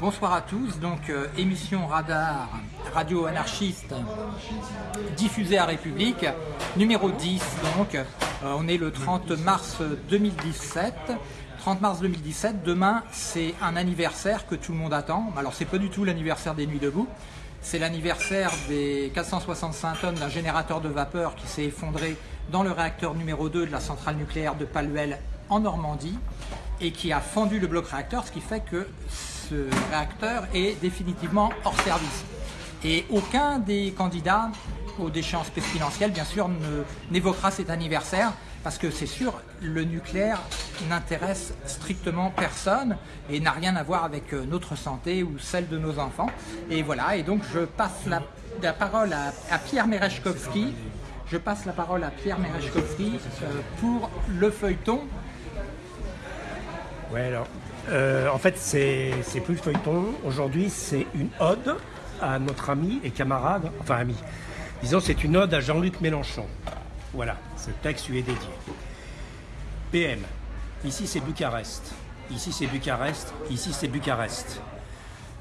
Bonsoir à tous, donc euh, émission Radar, radio anarchiste diffusée à République, numéro 10 donc, euh, on est le 30 mars 2017, 30 mars 2017, demain c'est un anniversaire que tout le monde attend, alors c'est pas du tout l'anniversaire des Nuits debout, c'est l'anniversaire des 465 tonnes d'un générateur de vapeur qui s'est effondré dans le réacteur numéro 2 de la centrale nucléaire de Paluel en Normandie et qui a fendu le bloc réacteur, ce qui fait que ce réacteur est définitivement hors service. Et aucun des candidats aux déchéances présidentielles, bien sûr, n'évoquera cet anniversaire, parce que c'est sûr, le nucléaire n'intéresse strictement personne et n'a rien à voir avec euh, notre santé ou celle de nos enfants. Et voilà, et donc je passe la, parole à, Pierre Merechkovski. Je passe la parole à Pierre Merechkovski euh, pour le feuilleton. Ouais, alors, euh, en fait, c'est plus le feuilleton. Aujourd'hui, c'est une ode à notre ami et camarade, enfin ami. Disons, c'est une ode à Jean-Luc Mélenchon. Voilà, ce texte lui est dédié. PM. Ici, c'est Bucarest. Ici, c'est Bucarest. Ici, c'est Bucarest.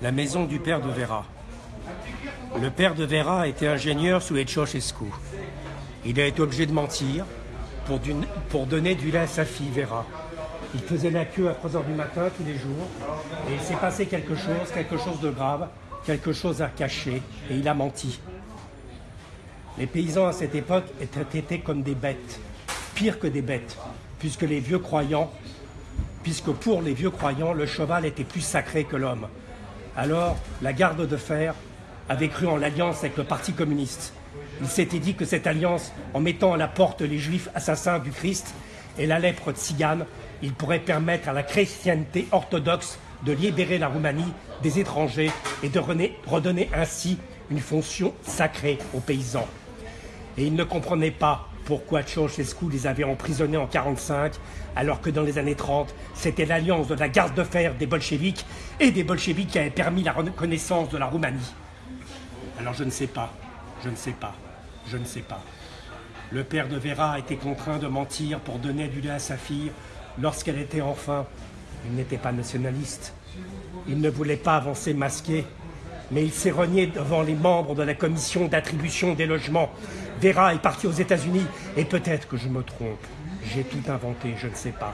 La maison du père de Vera. Le père de Vera était ingénieur sous les. Il a été obligé de mentir pour, pour donner du lait à sa fille Vera. Il faisait la queue à 3h du matin tous les jours. Et il s'est passé quelque chose, quelque chose de grave, quelque chose à cacher. Et il a menti. Les paysans à cette époque étaient comme des bêtes, pire que des bêtes, puisque les vieux croyants, puisque pour les vieux croyants, le cheval était plus sacré que l'homme. Alors, la garde de fer avait cru en l'alliance avec le Parti communiste. Il s'était dit que cette alliance, en mettant à la porte les juifs assassins du Christ et la lèpre tzigane, il pourrait permettre à la chrétienté orthodoxe de libérer la Roumanie des étrangers et de redonner ainsi une fonction sacrée aux paysans. Et il ne comprenait pas pourquoi Ceausescu les avait emprisonnés en 1945, alors que dans les années 30, c'était l'alliance de la garde de fer des bolcheviks et des bolcheviks qui avait permis la reconnaissance de la Roumanie. Alors je ne sais pas, je ne sais pas, je ne sais pas. Le père de Vera a été contraint de mentir pour donner du lait à sa fille lorsqu'elle était enfant. Il n'était pas nationaliste. Il ne voulait pas avancer masqué, mais il s'est renié devant les membres de la commission d'attribution des logements. Vera est parti aux États-Unis, et peut-être que je me trompe. J'ai tout inventé, je ne sais pas.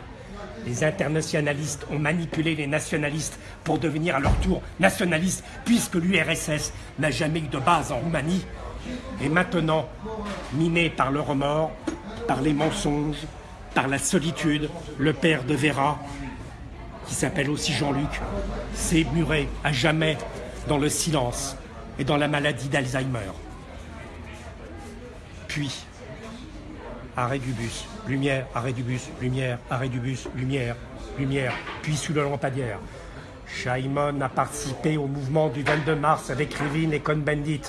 Les internationalistes ont manipulé les nationalistes pour devenir à leur tour nationalistes, puisque l'URSS n'a jamais eu de base en Roumanie. Et maintenant, miné par le remords, par les mensonges, par la solitude, le père de Vera, qui s'appelle aussi Jean-Luc, s'est muré à jamais dans le silence et dans la maladie d'Alzheimer. Puis, arrêt du bus, lumière, arrêt du bus, lumière, arrêt du bus, lumière, lumière, puis sous le lampadaire. Shaimon a participé au mouvement du 22 mars avec Rivin et Cohn-Bendit.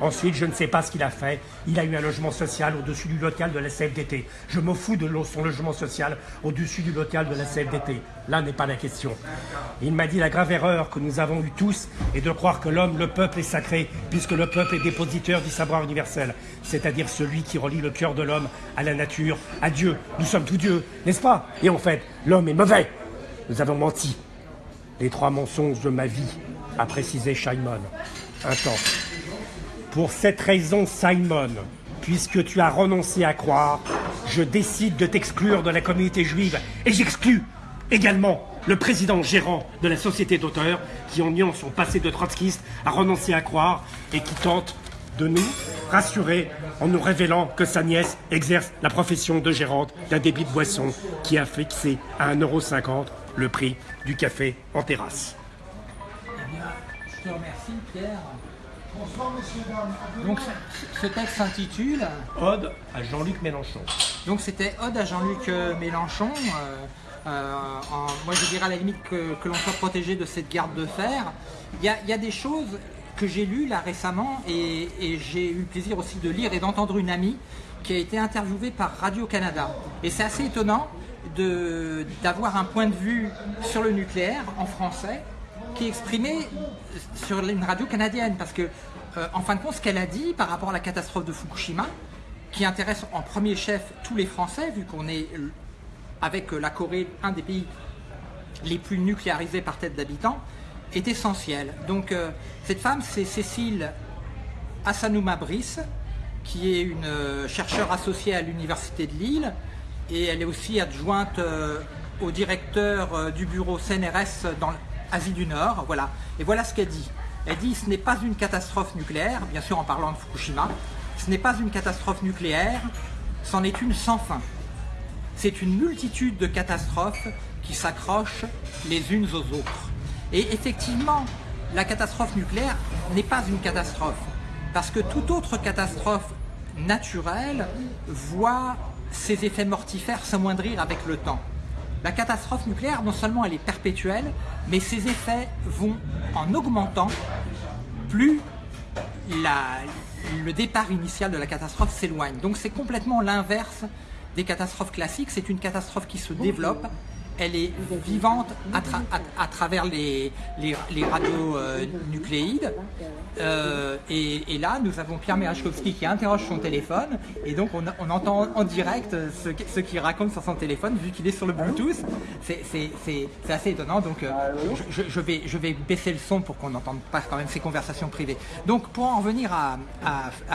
Ensuite, je ne sais pas ce qu'il a fait. Il a eu un logement social au-dessus du local de la CFDT. Je me fous de son logement social au-dessus du local de la CFDT. Là n'est pas la question. Il m'a dit la grave erreur que nous avons eue tous est de croire que l'homme, le peuple est sacré, puisque le peuple est dépositeur du savoir universel, c'est-à-dire celui qui relie le cœur de l'homme à la nature, à Dieu. Nous sommes tous Dieu, n'est-ce pas? Et en fait, l'homme est mauvais. Nous avons menti. Les trois mensonges de ma vie, a précisé Shaimon. Un temps. Pour cette raison, Simon, puisque tu as renoncé à croire, je décide de t'exclure de la communauté juive et j'exclus également le président gérant de la société d'auteurs qui, en niant son passé de trotskiste, a renoncé à croire et qui tente de nous rassurer en nous révélant que sa nièce exerce la profession de gérante d'un débit de boisson qui a fixé à 1,50€ le prix du café en terrasse. Eh je te remercie Pierre. Donc ce texte s'intitule Ode à Jean-Luc Mélenchon. Donc c'était Ode à Jean-Luc euh, Mélenchon. Euh, euh, moi je dirais à la limite que, l'on soit protégé de cette garde de fer. Il y a, des choses que j'ai lues là récemment et, j'ai eu le plaisir aussi de lire et d'entendre une amie qui a été interviewée par Radio-Canada. Et c'est assez étonnant d'avoir un point de vue sur le nucléaire en français qui est exprimé sur une radio canadienne parce que euh, en fin de compte ce qu'elle a dit par rapport à la catastrophe de Fukushima qui intéresse en premier chef tous les Français vu qu'on est avec la Corée un des pays les plus nucléarisés par tête d'habitants est essentielle. Donc euh, cette femme, c'est Cécile Assanouma Brice, qui est une euh, chercheure associée à l'Université de Lille, et elle est aussi adjointe euh, au directeur du bureau CNRS dans l'Asie du Nord. Voilà. Et voilà ce qu'elle dit. Elle dit ce n'est pas une catastrophe nucléaire, bien sûr en parlant de Fukushima, ce n'est pas une catastrophe nucléaire, c'en est une sans fin. C'est une multitude de catastrophes qui s'accrochent les unes aux autres. Et effectivement, la catastrophe nucléaire n'est pas une catastrophe, parce que toute autre catastrophe naturelle voit ses effets mortifères s'amoindrir avec le temps. La catastrophe nucléaire, non seulement elle est perpétuelle, mais ses effets vont en augmentant plus le départ initial de la catastrophe s'éloigne. Donc c'est complètement l'inverse des catastrophes classiques, c'est une catastrophe qui se développe elle est vivante à, travers les, les, radios euh, nucléides. Euh, et, là, nous avons Pierre Merachkowski qui interroge son téléphone, et donc on, entend en direct ce, qu'il raconte sur son téléphone, vu qu'il est sur le Bluetooth. C'est assez étonnant, donc euh, je, vais, baisser le son pour qu'on n'entende pas quand même ces conversations privées. Donc pour en revenir à,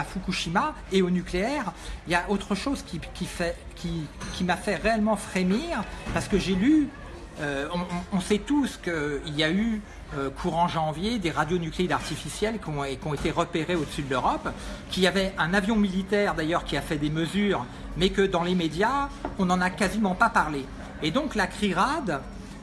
Fukushima et au nucléaire, il y a autre chose qui fait qui, m'a fait réellement frémir parce que j'ai lu, euh, on, sait tous qu'il y a eu euh, courant janvier des radionucléides artificiels qui ont, qui ont été repérés au-dessus de l'Europe, qu'il y avait un avion militaire d'ailleurs qui a fait des mesures, mais que dans les médias, on n'en a quasiment pas parlé. Et donc la CRIRAD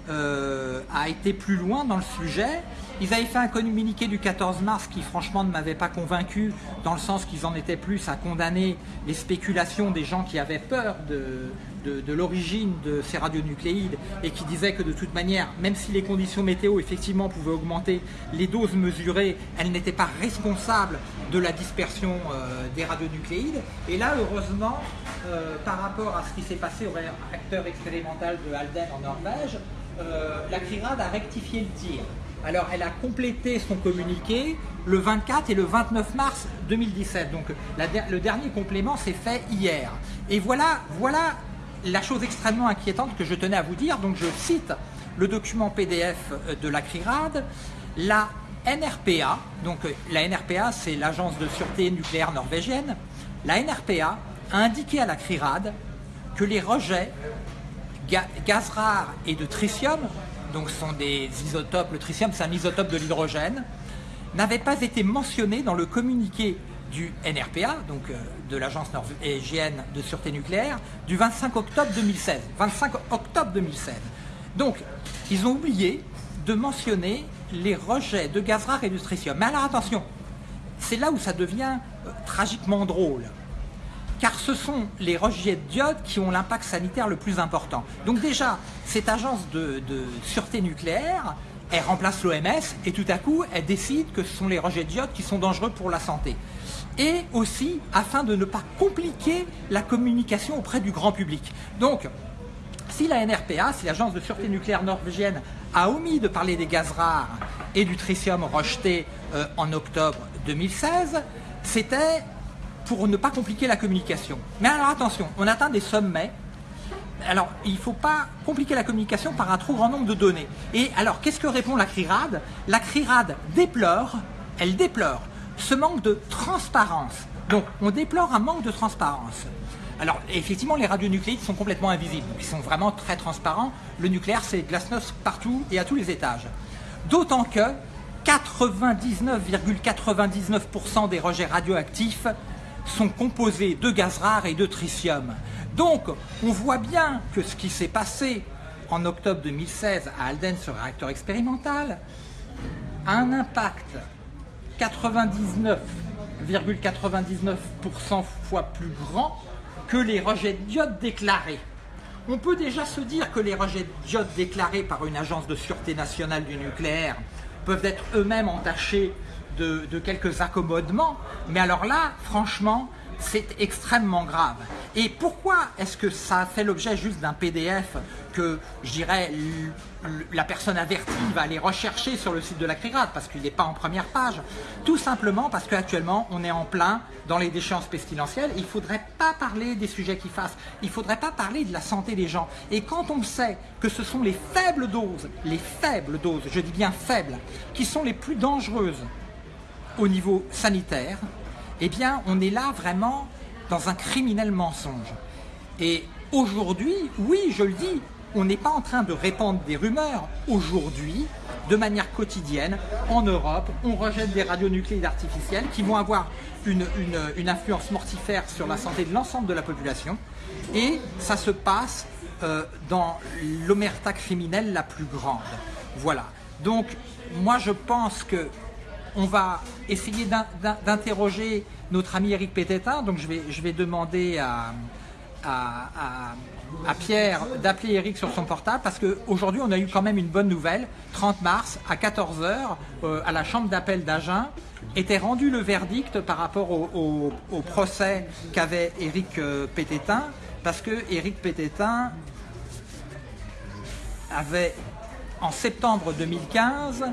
euh, a été plus loin dans le sujet ils avaient fait un communiqué du 14 mars qui franchement ne m'avait pas convaincu dans le sens qu'ils en étaient plus à condamner les spéculations des gens qui avaient peur de, de, l'origine de ces radionucléides et qui disaient que de toute manière, même si les conditions météo effectivement pouvaient augmenter les doses mesurées, elles n'étaient pas responsables de la dispersion euh, des radionucléides. Et là, heureusement, euh, par rapport à ce qui s'est passé au réacteur expérimental de Halden en Norvège, la CRIRAD a rectifié le tir. Alors, elle a complété son communiqué le 24 et le 29 mars 2017. Donc, le dernier complément s'est fait hier. Et voilà, voilà la chose extrêmement inquiétante que je tenais à vous dire. Donc, je cite le document PDF de la CRIRAD. La NRPA, donc la NRPA, c'est l'agence de sûreté nucléaire norvégienne. La NRPA a indiqué à la CRIRAD que les rejets gaz rares et de tritium donc sont des isotopes, le tritium c'est un isotope de l'hydrogène, n'avait pas été mentionné dans le communiqué du NRPA, donc euh, de l'Agence norvégienne de sûreté nucléaire, du 25 octobre 2016. 25 octobre 2016. Donc, ils ont oublié de mentionner les rejets de gaz rare et de tritium. Mais alors attention, c'est là où ça devient euh, tragiquement drôle car ce sont les rejets de d'iode qui ont l'impact sanitaire le plus important. Donc déjà, cette agence de, sûreté nucléaire, elle remplace l'OMS et tout à coup, elle décide que ce sont les rejets de d'iode qui sont dangereux pour la santé. Et aussi, afin de ne pas compliquer la communication auprès du grand public. Donc, si la NRPA, si l'agence de sûreté nucléaire norvégienne, a omis de parler des gaz rares et du tritium rejeté euh, en octobre 2016, c'était pour ne pas compliquer la communication. Mais alors attention, on atteint des sommets. Alors, il ne faut pas compliquer la communication par un trop grand nombre de données. Et alors, qu'est-ce que répond la CRIRAD? La CRIRAD déplore, elle déplore ce manque de transparence. Donc, on déplore un manque de transparence. Alors, effectivement, les radionucléides sont complètement invisibles. Ils sont vraiment très transparents. Le nucléaire, c'est glasnost partout et à tous les étages. D'autant que 99,99% des rejets radioactifs sont composés de gaz rares et de tritium. Donc, on voit bien que ce qui s'est passé en octobre 2016 à Alden sur réacteur expérimental a un impact 99,99% fois plus grand que les rejets d'iode déclarés. On peut déjà se dire que les rejets d'iode déclarés par une agence de sûreté nationale du nucléaire peuvent être eux-mêmes entachés de, quelques accommodements. Mais alors là, franchement, c'est extrêmement grave. Et pourquoi est-ce que ça fait l'objet juste d'un PDF que, je dirais, la personne avertie va aller rechercher sur le site de la CRIRAD parce qu'il n'est pas en première page? Tout simplement parce qu'actuellement, on est en plein dans les déchéances pestilentielles. Il ne faudrait pas parler des sujets qui fassent. Il ne faudrait pas parler de la santé des gens. Et quand on sait que ce sont les faibles doses, les faibles doses, je dis bien faibles, qui sont les plus dangereuses au niveau sanitaire, eh bien, on est là vraiment dans un criminel mensonge. Et aujourd'hui, oui, je le dis, on n'est pas en train de répandre des rumeurs. Aujourd'hui, de manière quotidienne, en Europe, on rejette des radionucléides artificiels qui vont avoir une, influence mortifère sur la santé de l'ensemble de la population. Et ça se passe euh, dans l'omerta criminelle la plus grande. Voilà. Donc, moi, je pense que on va essayer d'interroger notre ami Eric Pététin. Donc, je vais, demander à, à, Pierre d'appeler Eric sur son portable parce qu'aujourd'hui on a eu quand même une bonne nouvelle. 30 mars à 14h euh, à la chambre d'appel d'Agen était rendu le verdict par rapport au, procès qu'avait Eric euh, Pététin parce que Eric Pététin avait en septembre 2015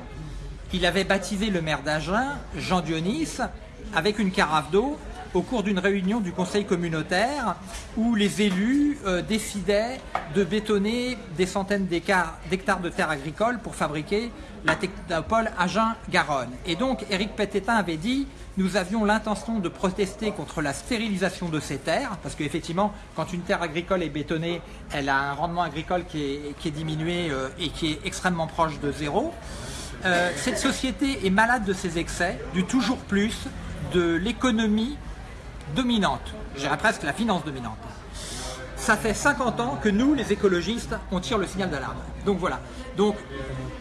il avait baptisé le maire d'Agen, Jean Dionis, avec une carafe d'eau au cours d'une réunion du conseil communautaire où les élus euh, décidaient de bétonner des centaines d'hectares de terres agricoles pour fabriquer la technopole Agen-Garonne. Et donc Éric Pététin avait dit nous avions l'intention de protester contre la stérilisation de ces terres, parce qu'effectivement, quand une terre agricole est bétonnée, elle a un rendement agricole qui est, diminué euh, et qui est extrêmement proche de zéro. Euh, cette société est malade de ses excès, du toujours plus, de l'économie dominante, je presque la finance dominante. Ça fait 50 ans que nous, les écologistes, on tire le signal d'alarme. Donc voilà. Donc,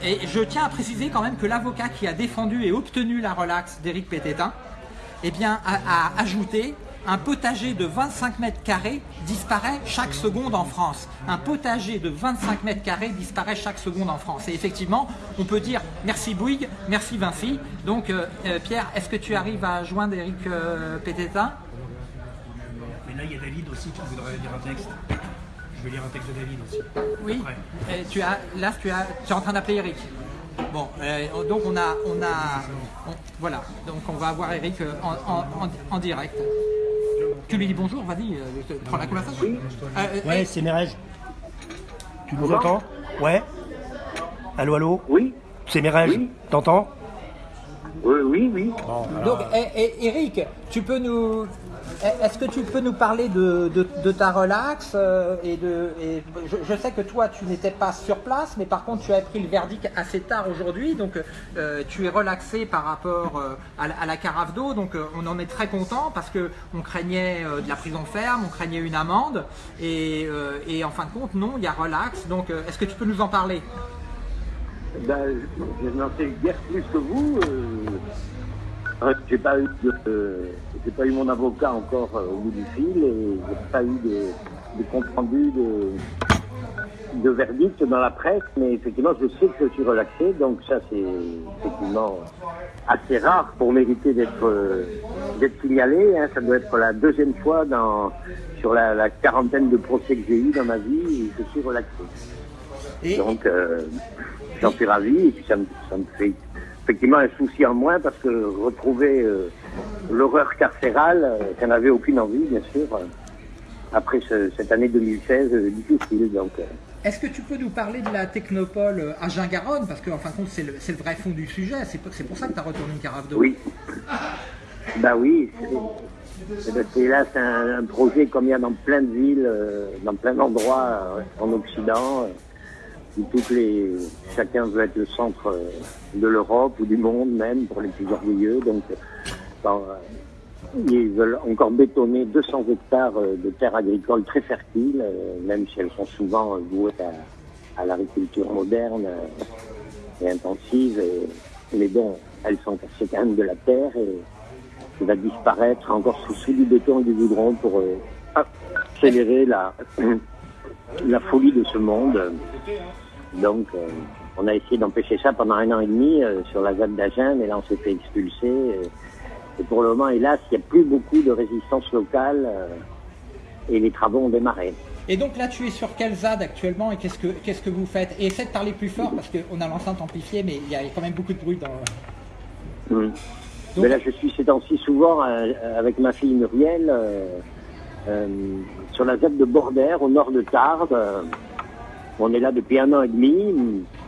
et je tiens à préciser quand même que l'avocat qui a défendu et obtenu la relaxe d'Éric Pététin, eh bien, a ajouté un potager de 25 mètres carrés disparaît chaque seconde en France. Un potager de 25 mètres carrés disparaît chaque seconde en France. Et effectivement, on peut dire merci Bouygues, merci Vinci. Donc euh, euh, Pierre, est-ce que tu arrives à joindre Eric euh, Pététin Mais là, il y a David aussi qui voudrait lire un texte. Je vais lire un texte de David aussi. Oui. Et tu as, là, tu, as, tu es en train d'appeler Eric. Bon, donc on a, on a, voilà, donc on va avoir Eric en direct. Tu lui dis bonjour, vas-y, euh, prends la conversation. Oui. Euh, euh, ouais, c'est Mérège. Tu nous entends? Ouais. Allô, allô? Oui. C'est Mérège. Oui. T'entends? Oui, oui, oui. Donc, eh, eh, Eric, tu peux nous, est-ce que tu peux nous parler de, ta relax euh, et de je, sais que toi tu n'étais pas sur place mais par contre tu as pris le verdict assez tard aujourd'hui donc euh, tu es relaxé par rapport euh, à, la carafe d'eau donc on en est très content parce que on craignait de la prison ferme, on craignait une amende et, en fin de compte non il y a relax. Donc est-ce que tu peux nous en parler? Ben, je n'en sais guère plus que vous j'ai pas eu j'ai pas eu mon avocat encore euh, au bout du fil et j'ai pas eu de, compte rendu de, de verdict dans la presse, mais effectivement je sais que je suis relaxé, donc ça c'est effectivement assez rare pour mériter d'être euh, d'être signalé. Hein. Ça doit être la deuxième fois dans sur la, quarantaine de procès que j'ai eu dans ma vie et je suis relaxé. Donc euh, j'en suis ravi et puis ça me, ça me fait effectivement un souci en moins parce que retrouver euh, l'horreur carcérale, euh, j'en avais aucune envie, bien sûr, euh, après cette année 2016 difficile. Donc, est-ce que tu peux nous parler de la technopole à Garonne? Parce qu'en fin de compte, c'est le, vrai fond du sujet. C'est pour ça que tu as retourné une carafe d'eau. Oui. bah oui. C'est là, c'est un, projet comme il y a dans plein de villes, dans plein d'endroits en Occident les, chacun veut être le centre euh, de l'Europe ou du monde même pour les plus orgueilleux. Donc, euh, ils veulent encore bétonner 200 hectares euh, de terres agricoles très fertiles, même si elles sont souvent vouées à, l'agriculture moderne et intensive. mais bon, elles sont c'est quand même de la terre et va disparaître encore sous, sous du béton et du goudron pour accélérer la, la folie de ce monde. Donc, euh, on a essayé d'empêcher ça pendant un an et demi euh, sur la ZAD d'Agen, mais là, on s'est fait expulser. Et pour le moment, hélas, il n'y a plus beaucoup de résistance locale euh, et les travaux ont démarré. Et donc là, tu es sur quel ZAD actuellement et qu'est-ce que qu'est-ce que vous faites? Et essaie de parler plus fort parce qu'on a l'enceinte amplifiée, mais il y a quand même beaucoup de bruit dans. Mm. Mais là, je suis ces temps-ci souvent avec ma fille Muriel euh, euh, sur la ZAD de Bordère, au nord de Tarbes. On est là depuis un an et demi.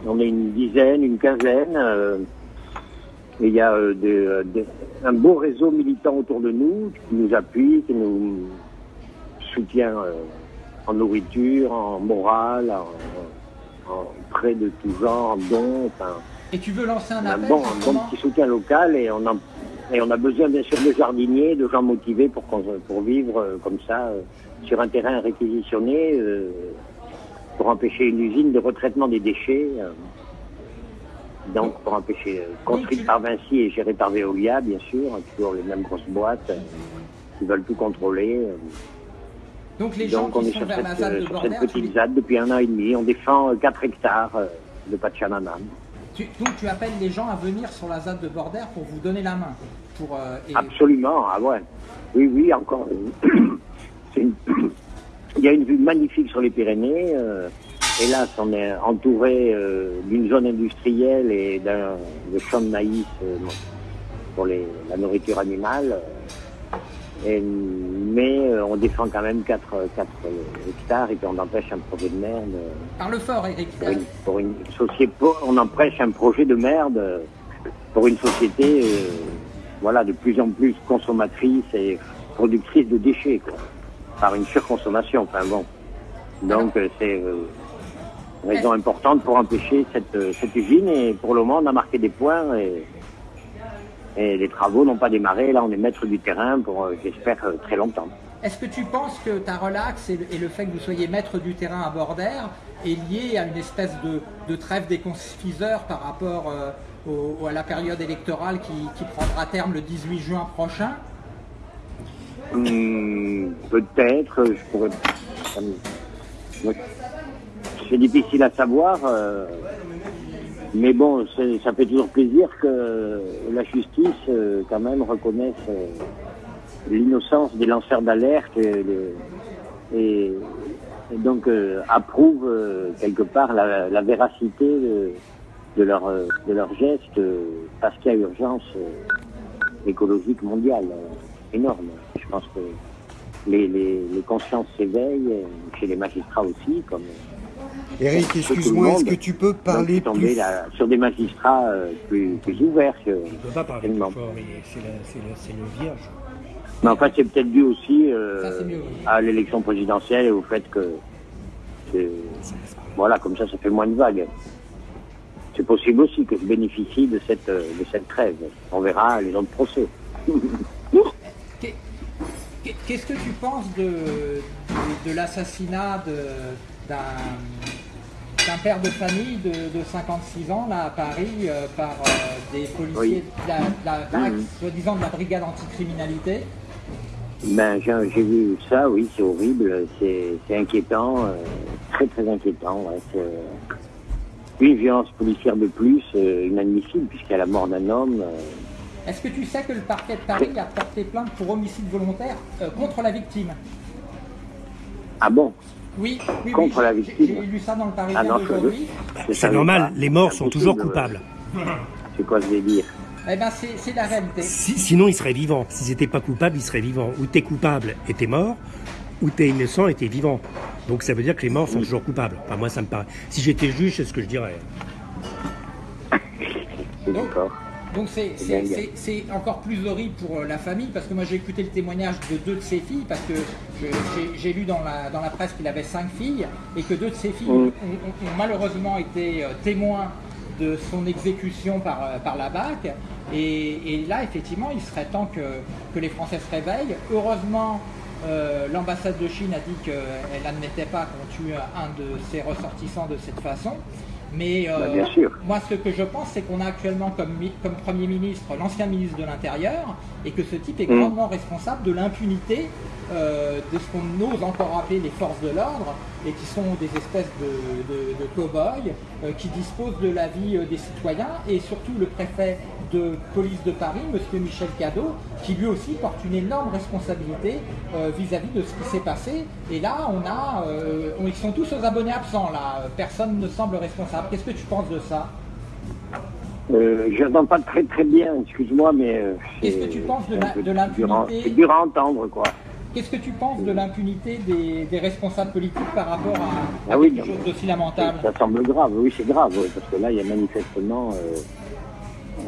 On est une dizaine, une quinzaine. euh, et il y a euh, un beau réseau militant autour de nous qui nous appuie, qui nous soutient euh, en nourriture, en morale, en, en prêt de tout genre, en dons. Enfin, Et tu veux lancer un appel bon, un bon petit soutien local et on a, et on a besoin bien sûr de jardiniers, de gens motivés pour, vivre comme ça sur un terrain réquisitionné pour empêcher une usine de retraitement des déchets. euh, donc pour empêcher, euh, construite par Vinci et gérée par Veolia bien sûr, hein, toujours les mêmes grosses boîtes euh, qui veulent tout contrôler. Donc les gens Donc on qui est sont sur vers cette, la ZAD de sur cette petite ZAD depuis un an et demi. On défend euh, 4 hectares de Pachamama. tu- donc tu appelles les gens à venir sur la ZAD de Bordère pour vous donner la main. Pour, euh, et- Absolument, ah ouais. Oui, oui, encore. c'est une- Il y a une vue magnifique sur les Pyrénées. euh, hélas, on est entouré euh, d'une zone industrielle et d'un de champs de maïs euh, pour les, la nourriture animale. Et- mais euh, on défend quand même 4, hectares et puis on empêche un projet de merde. euh, Parle fort, Eric. pour une, pour une société, on empêche un projet de merde euh, pour une société, euh, voilà, de plus en plus consommatrice et productrice de déchets, quoi, par une surconsommation. Enfin bon, donc euh, c'est euh, une raison importante pour empêcher cette, euh, cette usine et pour le moment on a marqué des points et, et les travaux n'ont pas démarré. Là on est maître du terrain pour, euh, j'espère, euh, très longtemps. Est-ce que tu penses que ta relax et le, et le fait que vous soyez maître du terrain à Bordère est lié à une espèce de, de trêve des confiseurs par rapport euh, au- à la période électorale qui, qui prendra terme le 18 juin prochain? Hum, Peut-être, je pourrais. C'est difficile à savoir, euh, mais bon, ça fait toujours plaisir que la justice, euh, quand même, reconnaisse euh, l'innocence des lanceurs d'alerte et, donc euh, approuve euh, quelque part la, véracité de, leur euh, gestes euh, parce qu'il y a urgence euh, écologique mondiale euh, énorme. Je pense que les, les, les consciences s'éveillent, euh, chez les magistrats aussi, comme Eric, tout le excuse-moi, est-ce que tu peux donc, parler tomber plus là, sur des magistrats euh, plus, plus ouverts. Que, On ne peut pas parler plus fort, c'est la- c'est le, c'est le vierge. Mais enfin, c'est peut-être dû aussi euh, Ça, c'est mieux, oui. à l'élection présidentielle et au fait que, que- voilà, comme ça, ça fait moins de vagues. C'est possible aussi que je bénéficie de cette, euh, de cette trêve. On verra les autres procès. Qu'est- qu'est- Qu'est-ce que tu penses de, de, de l'assassinat d'un père de famille de, de 56 ans là à Paris euh, par euh, des policiers de la, de la- de la- soi-disant de la brigade anticriminalité? Ben, j'ai vu ça, oui, c'est horrible, c'est inquiétant, euh, très très inquiétant. Ouais, une violence policière de plus, inadmissible, puisqu'il y a la mort d'un homme. Euh, Est-ce que tu sais que le parquet de Paris a porté plainte pour homicide volontaire euh, contre la victime? Ah bon? Oui, oui, Contre oui, la j'ai- victime? J'ai lu ça dans le Parisien Ah d'aujourd'hui. C'est normal, les morts sont toujours impossible, coupables. C'est quoi je vais dire? Eh ben c'est la réalité. Si- sinon, ils seraient vivants. S'ils n'étaient pas coupables, ils seraient vivants. Ou t'es coupable et t'es mort, ou t'es innocent et t'es vivant. Donc ça veut dire que les morts sont toujours coupables. Enfin, moi, ça me paraît. Si j'étais juge, c'est ce que je dirais. D'accord. Donc c'est- encore plus horrible pour euh, la famille parce que moi j'ai écouté le témoignage de deux de ses filles parce que j'ai- lu dans la, dans la presse qu'il avait cinq filles et que deux de ses filles ont, ont- ont malheureusement été euh, témoins de son exécution par, euh, par la BAC et, et là effectivement il serait temps que, que les Français se réveillent. Heureusement euh, l'ambassade de Chine a dit qu'elle n'admettait pas qu'on tue un de ses ressortissants de cette façon. Mais euh, Bah, bien sûr. moi, ce que je pense, c'est qu'on a actuellement comme, mi- comme Premier ministre l'ancien ministre de l'Intérieur et que ce type est Mm. grandement responsable de l'impunité euh, de ce qu'on ose encore appeler les forces de l'ordre et qui sont des espèces de, de, de cow-boys euh, qui disposent de la vie des citoyens et surtout le préfet de police de Paris, Monsieur Michel Cadeau, qui lui aussi porte une énorme responsabilité euh, vis-à-vis de ce qui s'est passé. Et là, on a, euh, ils sont tous aux abonnés absents. Là, personne ne semble responsable. Qu'est-ce que tu penses de ça? Euh, Je n'entends pas très très bien. Excuse-moi, mais qu'est-ce que tu penses de l'impunité C'est dur à entendre, quoi. Qu'est-ce que tu penses de l'impunité des, responsables politiques par rapport à, ah quelque chose d'aussi lamentable? Ça semble grave, oui, c'est grave, parce que là, il y a manifestement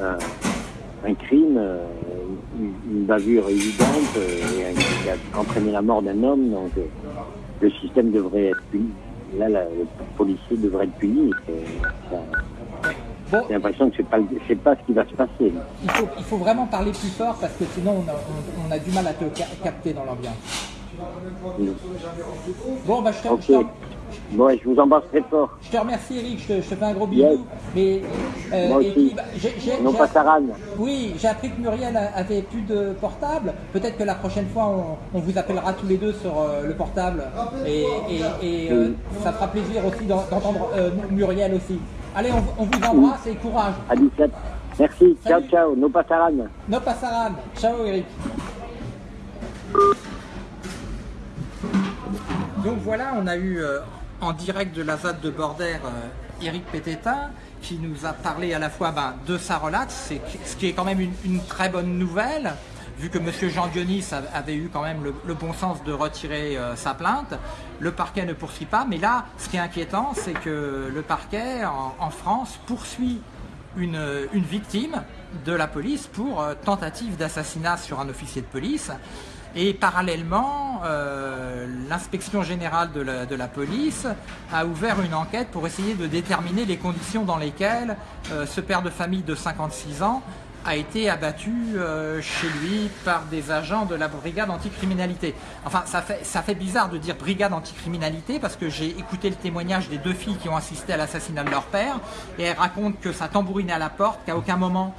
un, crime, euh, une, bavure évidente euh, qui a entraîné la mort d'un homme. Donc euh, le système devrait être puni. Là, le policier devrait être puni. J'ai l'impression que c'est pas pas ce qui va se passer. Il faut, vraiment parler plus fort parce que sinon on a, du mal à te capter dans l'ambiance. Bon, bah, je te, Bon, je vous embrasse très fort. Je te remercie Eric, je te, fais un gros bisou. Mais, euh, Moi aussi. non pas Oui, j'ai appris que Muriel avait plus de portable. Peut-être que la prochaine fois, on, vous appellera tous les deux sur euh, le portable. Et, euh, ça fera plaisir aussi d'entendre Muriel aussi. Allez, on, vous embrasse et courage. À 17. Merci. Ciao, ciao. No pasaran. No pasaran. Ciao Eric. Donc voilà, on a eu en direct de la ZAD de Bordère, euh, Pététin, qui nous a parlé à la fois ben, de sa relate, ce qui est quand même une, très bonne nouvelle, vu que M. Jean Dionis avait eu quand même le, bon sens de retirer euh, sa plainte. Le parquet ne poursuit pas, mais là, ce qui est inquiétant, c'est que le parquet en, France poursuit une, une, victime de la police pour euh, tentative d'assassinat sur un officier de police. Et parallèlement, euh, l'inspection générale de la, police a ouvert une enquête pour essayer de déterminer les conditions dans lesquelles euh, ce père de famille de 56 ans a été abattu euh, chez lui par des agents de la brigade anticriminalité. Enfin, ça fait, ça fait bizarre de dire brigade anticriminalité parce que j'ai écouté le témoignage des deux filles qui ont assisté à l'assassinat de leur père et elles racontent que ça tambourinait à la porte, qu'à aucun moment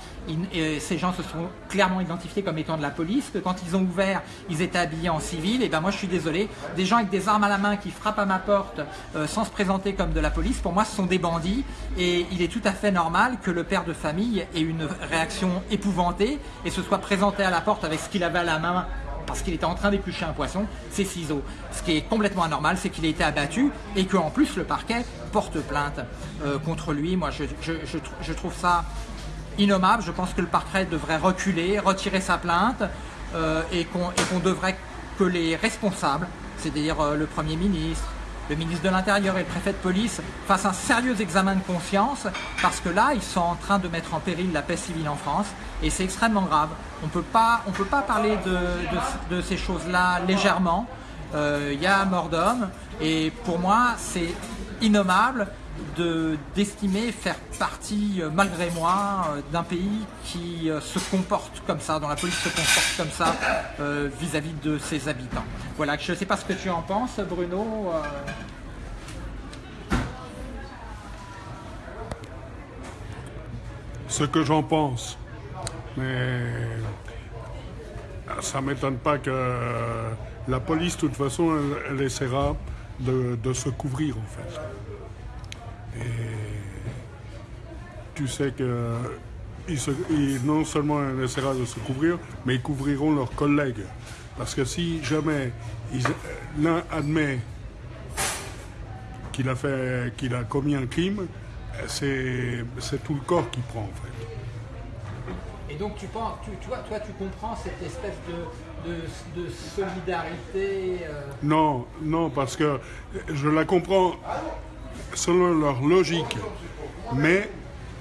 ces gens se sont clairement identifiés comme étant de la police, que quand ils ont ouvert, ils étaient habillés en civil. Et ben moi, je suis désolé, des gens avec des armes à la main qui frappent à ma porte euh, sans se présenter comme de la police, pour moi, ce sont des bandits et il est tout à fait normal que le père de famille ait une réaction épouvanté et se soit présenté à la porte avec ce qu'il avait à la main parce qu'il était en train d'éplucher un poisson, ses ciseaux. Ce qui est complètement anormal, c'est qu'il a été abattu et qu'en plus le parquet porte plainte euh, contre lui. Moi, je, je, trouve ça innommable. Je pense que le parquet devrait reculer, retirer sa plainte euh, et qu'on devrait que les responsables, c'est-à-dire euh, le Premier ministre, le ministre de l'Intérieur et le préfet de police fassent un sérieux examen de conscience parce que là, ils sont en train de mettre en péril la paix civile en France et c'est extrêmement grave. On ne peut pas parler de, ces choses-là légèrement. Il euh, y a mort d'homme et pour moi, c'est innommable d'estimer faire partie, euh, malgré moi, euh, d'un pays qui euh, se comporte comme ça, dont la police se comporte comme ça vis-à-vis de ses habitants. Voilà, je ne sais pas ce que tu en penses, Bruno. Ce que j'en pense, mais ça ne m'étonne pas que la police, de toute façon, elle, essaiera de, de se couvrir, en fait. Et tu sais que non seulement ils essaiera de se couvrir, mais ils couvriront leurs collègues. Parce que si jamais l'un admet qu'il a, fait, qu'il a commis un crime, c'est, tout le corps qui prend en fait. Et donc tu penses, tu, toi, toi tu comprends cette espèce de, solidarité euh? Non, non, parce que je la comprends selon leur logique, mais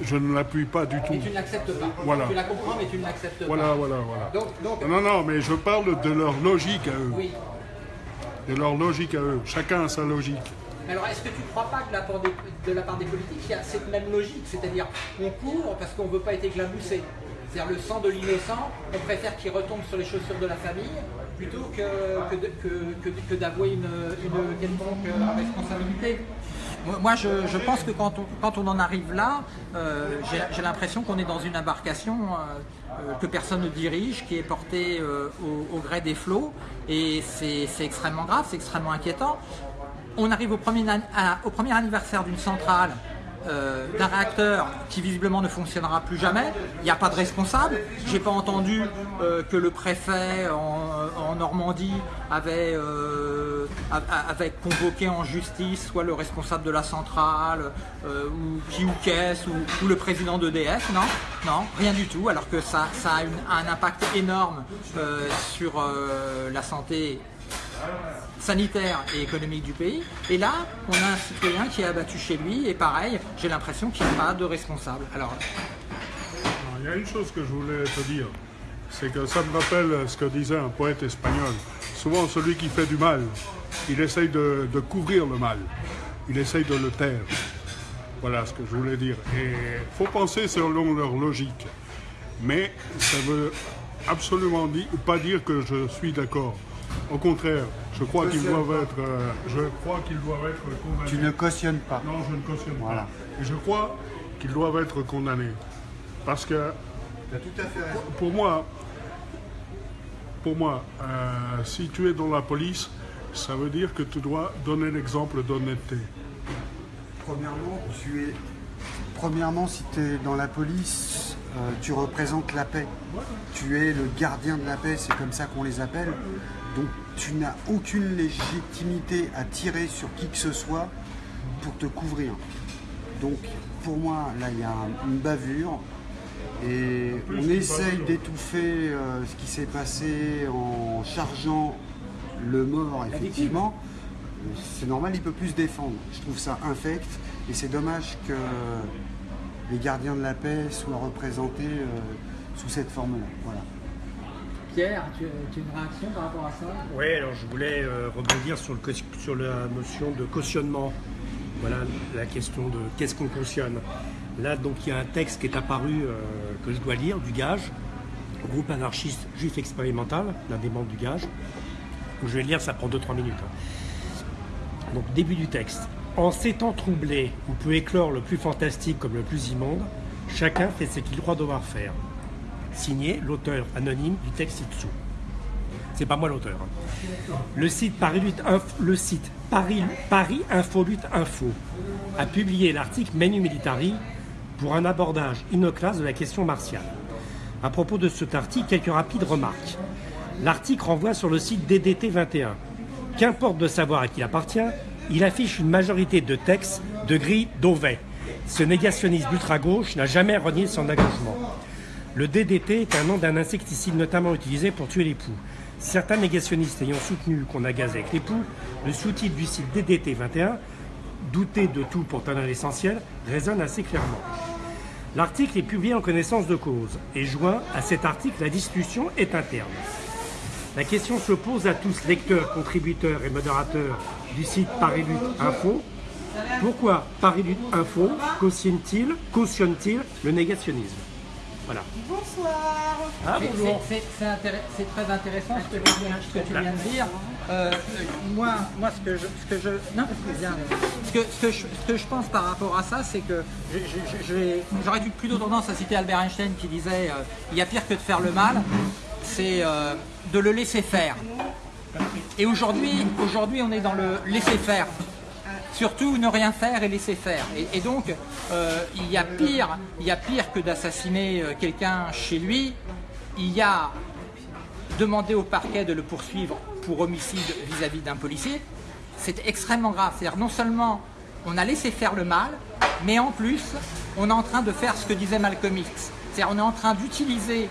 je ne l'appuie pas du tout. Mais tu ne l'acceptes pas. Voilà. Tu la comprends, mais tu ne l'acceptes voilà, pas. Voilà, voilà, Non, non, mais je parle de leur logique à eux. Oui. De leur logique à eux. Chacun a sa logique. Alors, est-ce que tu ne crois pas que de la, part des, de la part des politiques, il y a cette même logique? C'est-à-dire, on court parce qu'on ne veut pas être éclaboussé. C'est-à-dire, le sang de l'innocent, on préfère qu'il retombe sur les chaussures de la famille plutôt que, que, que, d'avouer une, une quelconque responsabilité. Moi, je, pense que quand on, en arrive là, euh, j'ai l'impression qu'on est dans une embarcation euh, euh, que personne ne dirige, qui est portée au, gré des flots, et c'est extrêmement grave, c'est extrêmement inquiétant. On arrive au premier, au premier anniversaire d'une centrale euh, d'un réacteur qui visiblement ne fonctionnera plus jamais. Il n'y a pas de responsable. J'ai pas entendu euh, que le préfet en, Normandie avait, euh, convoqué en justice soit le responsable de la centrale, ou qui ou qu'est-ce, ou, le président d'EDF. Non, non, rien du tout. Alors que ça, ça a un impact énorme sur la santé sanitaire et économique du pays. Et là, on a un citoyen qui est abattu chez lui, et pareil, j'ai l'impression qu'il n'y a pas de responsable. Alors, il y a une chose que je voulais te dire, c'est que ça me rappelle ce que disait un poète espagnol. Souvent, celui qui fait du mal, il essaye de, couvrir le mal, il essaye de le taire. Voilà ce que je voulais dire. Et il faut penser selon leur logique. Mais ça veut absolument pas dire que je suis d'accord. Au contraire, je crois qu'ils doivent être, euh, je crois qu'ils doivent être condamnés. Tu ne cautionnes pas. Non, je ne cautionne pas. Et je crois qu'ils doivent être condamnés, parce que tout à fait pour moi, pour moi, euh, si tu es dans la police, ça veut dire que tu dois donner l'exemple d'honnêteté. Premièrement, tu es Premièrement, si tu es dans la police, euh, tu représentes la paix. Tu es le gardien de la paix, c'est comme ça qu'on les appelle. Donc tu n'as aucune légitimité à tirer sur qui que ce soit pour te couvrir. Donc pour moi, là, il y a une bavure. Et on essaye d'étouffer euh, ce qui s'est passé en chargeant le mort, effectivement. C'est normal, il peut plus se défendre. Je trouve ça infect. Et c'est dommage que les gardiens de la paix soient représentés euh, sous cette forme-là. Voilà. Pierre, tu, as une réaction par rapport à ça? Oui, alors je voulais euh, rebondir sur, le, sur la notion de cautionnement. Voilà la question de qu'est-ce qu'on cautionne. Là, donc, il y a un texte qui est apparu euh, que je dois lire, du Gage, groupe anarchiste juif expérimental, l'un des membres du Gage. je vais lire, ça prend 2-3 minutes. Hein. Donc, début du texte. En ces temps troublés où peut éclore le plus fantastique comme le plus immonde, chacun fait ce qu'il croit devoir faire. Signé l'auteur anonyme du texte ci-dessous. C'est pas moi l'auteur. Hein. Le site Paris, le site Paris, Paris Info a publié l'article Menu Militari pour un abordage inoclasse de la question martiale. À propos de cet article, quelques rapides remarques. L'article renvoie sur le site DDT 21. Qu'importe de savoir à qui il appartient, il affiche une majorité de textes de gris d'Auvet. Ce négationnisme ultra-gauche n'a jamais renié son engagement. Le DDT est un nom d'un insecticide notamment utilisé pour tuer les poux. Certains négationnistes ayant soutenu qu'on a gazé avec les poux, le sous-titre du site DDT 21, douter de tout pour tenir l'essentiel, résonne assez clairement. L'article est publié en connaissance de cause et joint à cet article la discussion est interne. La question se pose à tous, lecteurs, contributeurs et modérateurs du site Paris Lutte Info. Pourquoi Paris Lutte Info cautionne-t-il cautionne le négationnisme? Voilà. Bonsoir. Ah, c'est très intéressant ce que, tu viens de dire. Euh, moi, moi, ce que je, ce que je, non, ce que, ce que, je, ce que je pense par rapport à ça, c'est que j'aurais plutôt tendance à citer Albert Einstein qui disait euh, il y a pire que de faire le mal, c'est euh, de le laisser faire. Et aujourd'hui, aujourd'hui, on est dans le laisser faire. Surtout ne rien faire et laisser faire. Et, donc, euh, il, y a pire, il y a pire que d'assassiner euh, quelqu'un chez lui. Il y a demander au parquet de le poursuivre pour homicide vis-à-vis d'un policier. C'est extrêmement grave. C'est-à-dire non seulement on a laissé faire le mal, mais en plus, on est en train de faire ce que disait Malcolm X. C'est-à-dire on est en train d'utiliser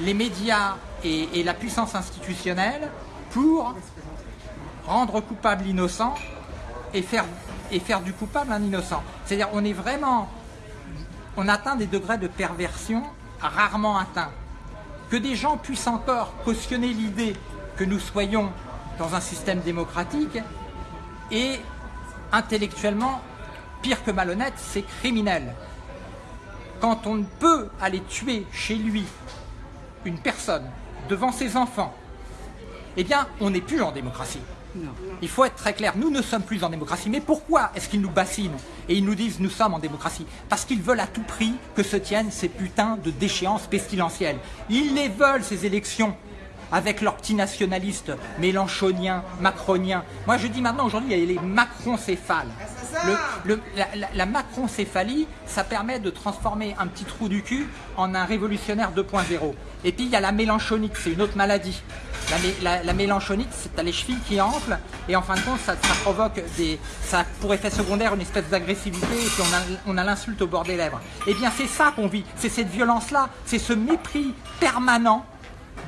les médias et, la puissance institutionnelle pour rendre coupable l'innocent et faire, du coupable un innocent. C'est-à-dire on est vraiment, on atteint des degrés de perversion rarement atteints. Que des gens puissent encore cautionner l'idée que nous soyons dans un système démocratique et intellectuellement, pire que malhonnête, c'est criminel. Quand on peut aller tuer chez lui une personne devant ses enfants, eh bien, on n'est plus en démocratie. Il faut être très clair, nous ne sommes plus en démocratie. Mais pourquoi est-ce qu'ils nous bassinent et ils nous disent nous sommes en démocratie Parce qu'ils veulent à tout prix que se tiennent ces putains de déchéances pestilentielles. Ils les veulent, ces élections, avec leurs petits nationalistes mélanchoniens, macroniens. Moi je dis maintenant aujourd'hui, il y a les macroncéphales. La, la- macroncéphalie, ça permet de transformer un petit trou du cul en un révolutionnaire 2.0. Et puis il y a la mélanchonite, c'est une autre maladie. La, la- la mélanchonite, c'est les chevilles qui enflent et en fin de compte, ça, provoque des, ça pour effet secondaire une espèce d'agressivité et puis on a, on a l'insulte au bord des lèvres. Eh bien, c'est ça qu'on vit, c'est cette violence-là, c'est ce mépris permanent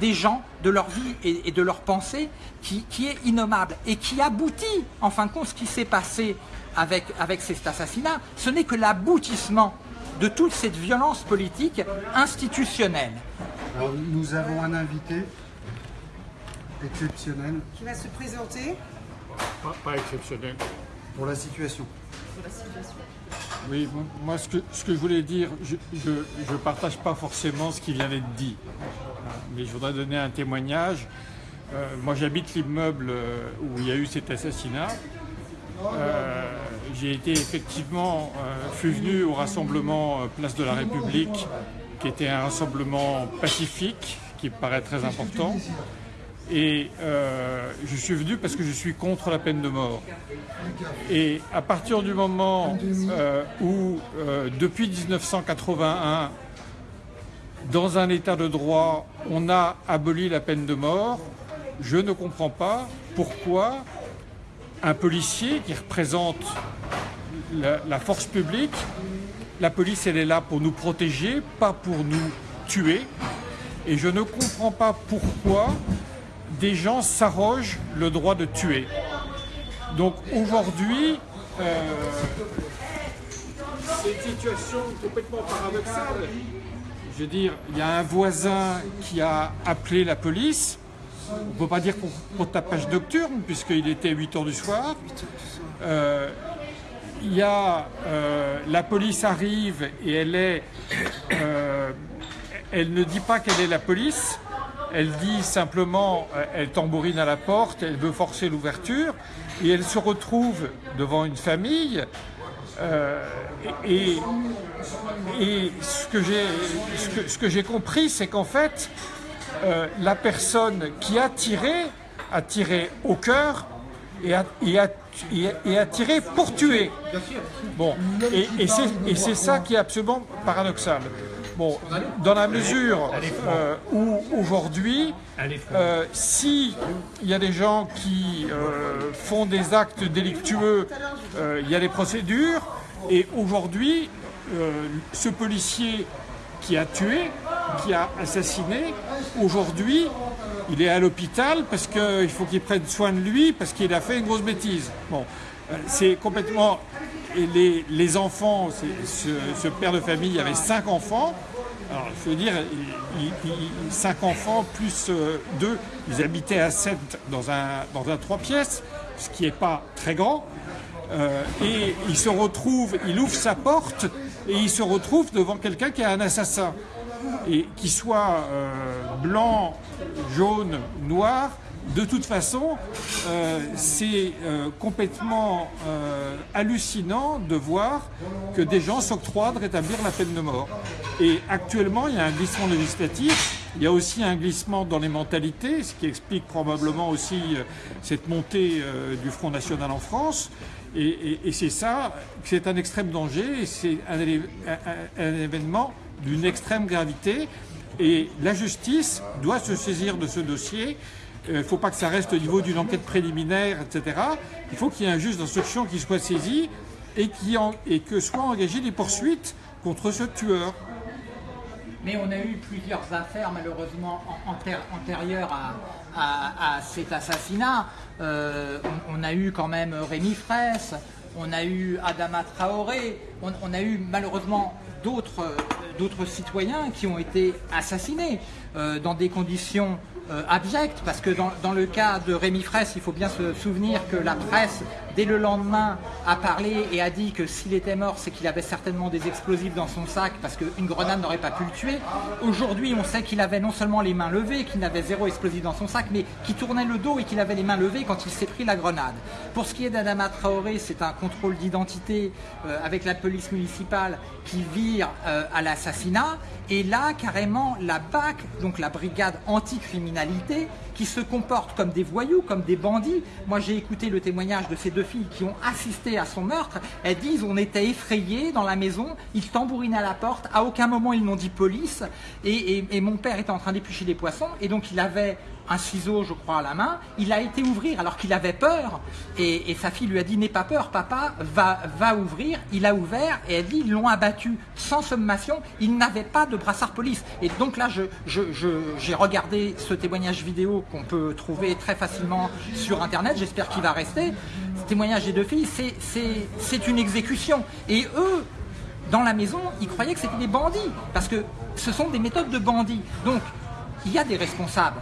des gens, de leur vie et, et de leur pensée, qui, qui est innommable et qui aboutit, en fin de compte, ce qui s'est passé avec, avec cet assassinat, ce n'est que l'aboutissement de toute cette violence politique institutionnelle. Alors, nous avons un invité exceptionnel qui va se présenter? Pas, pas exceptionnel. pour la situation. Oui, moi ce que, je voulais dire, je ne partage pas forcément ce qui vient d'être dit, Hein, mais je voudrais donner un témoignage. Euh, moi j'habite l'immeuble euh, où il y a eu cet assassinat. Euh, J'ai été effectivement, euh, suis venu au rassemblement euh, Place de la République, qui était un rassemblement pacifique, qui me paraît très important. Et euh, je suis venu parce que je suis contre la peine de mort. Et à partir du moment euh, où, euh, depuis 1981, dans un état de droit, on a aboli la peine de mort, je ne comprends pas pourquoi un policier qui représente la, la force publique, la police elle est là pour nous protéger, pas pour nous tuer. Et je ne comprends pas pourquoi des gens s'arrogent le droit de tuer. Donc aujourd'hui, euh, c'est une situation complètement paradoxale. Je veux dire, il y a un voisin qui a appelé la police. On ne peut pas dire pour, pour tapage nocturne, puisqu'il était 8 heures du soir. Euh, y a euh, la police arrive et elle est, elle ne dit pas qu'elle est la police. Elle dit simplement, euh, elle tambourine à la porte, elle veut forcer l'ouverture et elle se retrouve devant une famille. euh, et, ce que j'ai compris, c'est qu'en fait, euh, la personne qui a tiré a tiré au cœur et a, tiré pour tuer. Et c'est ça qui est absolument paradoxal. Bon, dans la mesure euh, où aujourd'hui, euh, si il y a des gens qui euh, font des actes délictueux, euh, il y a des procédures, et aujourd'hui, ce policier qui a tué, qui a assassiné, aujourd'hui, il est à l'hôpital parce qu'il faut qu'il prenne soin de lui parce qu'il a fait une grosse bêtise. Bon, c'est complètement. Et les, les enfants, ce, ce père de famille avait cinq enfants. Alors, dire, il- il- il- cinq enfants plus euh, deux, ils habitaient à sept dans un, dans un trois pièces, ce qui n'est pas très grand. Euh, et il se retrouve, il ouvre sa porte et il se retrouve devant quelqu'un qui est un assassin. Et qu'il soit euh, blanc, jaune, noir, de toute façon, euh, c'est euh, complètement euh, hallucinant de voir que des gens s'octroient de rétablir la peine de mort. Et actuellement, il y a un glissement législatif, il y a aussi un glissement dans les mentalités, ce qui explique probablement aussi euh, cette montée du Front National en France. Et, et- et c'est ça, c'est un extrême danger, c'est un- un- un événement d'une extrême gravité. Et la justice doit se saisir de ce dossier. Il ne faut pas que ça reste au niveau d'une enquête préliminaire, etc. Il faut qu'il y ait un juge d'instruction qui soit saisi et, que soient engagées des poursuites contre ce tueur. Mais on a eu plusieurs affaires malheureusement an- anté- antérieures à, cet assassinat. Euh, on, a eu quand même Rémi Fraisse, on a eu Adama Traoré, on, a eu malheureusement d'autres euh, d'autres citoyens qui ont été assassinés euh, dans des conditions euh, parce que dans, dans le cas de Rémi Fraisse, il faut bien se souvenir que la presse, dès le lendemain, a parlé et a dit que s'il était mort, c'est qu'il avait certainement des explosifs dans son sac, parce qu'une grenade n'aurait pas pu le tuer. Aujourd'hui, on sait qu'il avait non seulement les mains levées, qu'il n'avait zéro explosif dans son sac, mais qu'il tournait le dos et qu'il avait les mains levées quand il s'est pris la grenade. Pour ce qui est d'Adama Traoré, c'est un contrôle d'identité euh, avec la police municipale qui vire euh, à l'assassinat. Et là, carrément, la BAC, donc la brigade anticriminalité, qui se comportent comme des voyous, comme des bandits. Moi, j'ai écouté le témoignage de ces deux filles qui ont assisté à son meurtre. Elles disent on était effrayés dans la maison, ils tambourinaient à la porte, à aucun moment ils n'ont dit police, et mon père était en train d'éplucher des poissons, et donc il avait un ciseau, je crois, à la main. Il a été ouvrir alors qu'il avait peur. Et, sa fille lui a dit N'aie pas peur, papa, va, va ouvrir. Il a ouvert et elle dit Ils l'ont abattu sans sommation. Il n'avait pas de brassard police. Et donc là, j'ai regardé ce témoignage vidéo qu'on peut trouver très facilement sur Internet. J'espère qu'il va rester. Ce témoignage des deux filles, c'est une exécution. Et eux, dans la maison, ils croyaient que c'était des bandits, parce que ce sont des méthodes de bandits. Donc, il y a des responsables.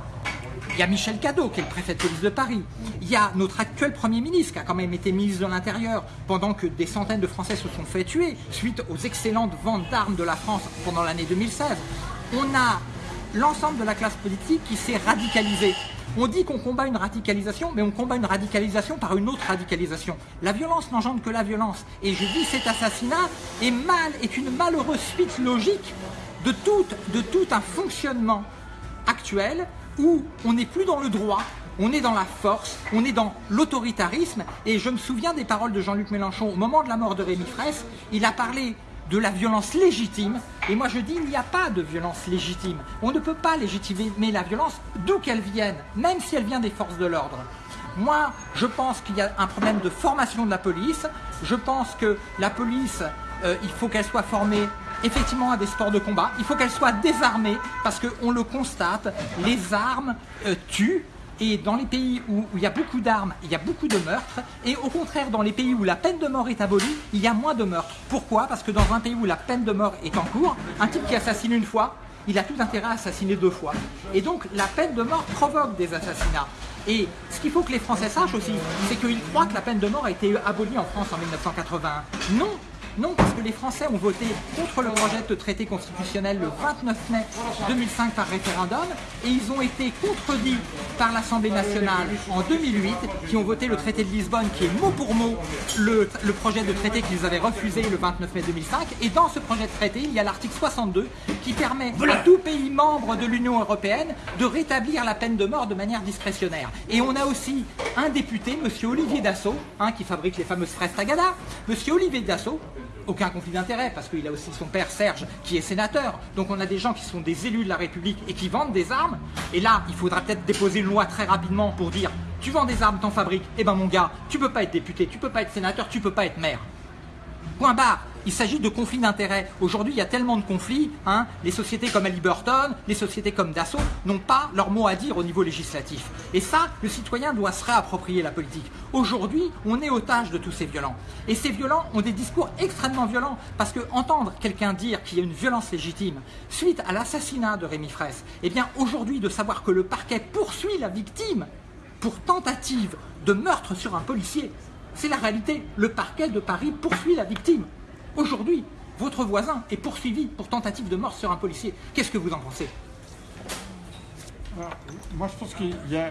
Il y a Michel Cadeau, qui est le préfet de police de Paris. Il y a notre actuel Premier ministre, qui a quand même été ministre de l'Intérieur, pendant que des centaines de Français se sont fait tuer, suite aux excellentes ventes d'armes de la France pendant l'année 2016. On a l'ensemble de la classe politique qui s'est radicalisée. On dit qu'on combat une radicalisation, mais on combat une radicalisation par une autre radicalisation. La violence n'engendre que la violence. Et je dis cet assassinat est, mal, est une malheureuse suite logique de tout, de tout un fonctionnement actuel où on n'est plus dans le droit, on est dans la force, on est dans l'autoritarisme. Et je me souviens des paroles de Jean-Luc Mélenchon au moment de la mort de Rémi Fraisse. Il a parlé de la violence légitime. Et moi je dis, il n'y a pas de violence légitime. On ne peut pas légitimer la violence d'où qu'elle vienne, même si elle vient des forces de l'ordre. Moi, je pense qu'il y a un problème de formation de la police. Je pense que la police, euh, il faut qu'elle soit formée effectivement à des sports de combat. Il faut qu'elle soit désarmée parce qu'on le constate, les armes euh, tuent. Et dans les pays où, où il y a beaucoup d'armes, il y a beaucoup de meurtres. Et au contraire, dans les pays où la peine de mort est abolie, il y a moins de meurtres. Pourquoi? Parce que dans un pays où la peine de mort est en cours, un type qui assassine une fois, il a tout intérêt à assassiner deux fois. Et donc la peine de mort provoque des assassinats. Et ce qu'il faut que les Français sachent aussi, c'est qu'ils croient que la peine de mort a été abolie en France en 1981. Non, non, parce que les Français ont voté contre le projet de traité constitutionnel le 29 mai 2005 par référendum et ils ont été contredits par l'Assemblée nationale en 2008 qui ont voté le traité de Lisbonne qui est mot pour mot le, le projet de traité qu'ils avaient refusé le 29 mai 2005 et dans ce projet de traité il y a l'article 62 qui permet à tout pays membre de l'Union européenne de rétablir la peine de mort de manière discrétionnaire. Et on a aussi un député, monsieur Olivier Dassault, hein, qui fabrique les fameuses fraises Tagada, monsieur Olivier Dassault, aucun conflit d'intérêt parce qu'il a aussi son père Serge qui est sénateur. Donc on a des gens qui sont des élus de la République et qui vendent des armes. Et là, il faudra peut-être déposer une loi très rapidement pour dire tu vends des armes, t'en fabriques. Eh ben mon gars, tu peux pas être député, tu peux pas être sénateur, tu peux pas être maire. Point barre. Il s'agit de conflits d'intérêts. Aujourd'hui, il y a tellement de conflits. hein, les sociétés comme Halliburton, les sociétés comme Dassault n'ont pas leur mot à dire au niveau législatif. Et ça, le citoyen doit se réapproprier la politique. Aujourd'hui, on est otage de tous ces violents. Et ces violents ont des discours extrêmement violents. Parce que entendre quelqu'un dire qu'il y a une violence légitime suite à l'assassinat de Rémi Fraisse, eh bien aujourd'hui, de savoir que le parquet poursuit la victime pour tentative de meurtre sur un policier, c'est la réalité. Le parquet de Paris poursuit la victime. Aujourd'hui, votre voisin est poursuivi pour tentative de mort sur un policier. Qu'est-ce que vous en pensez? Moi, je pense qu'il y a,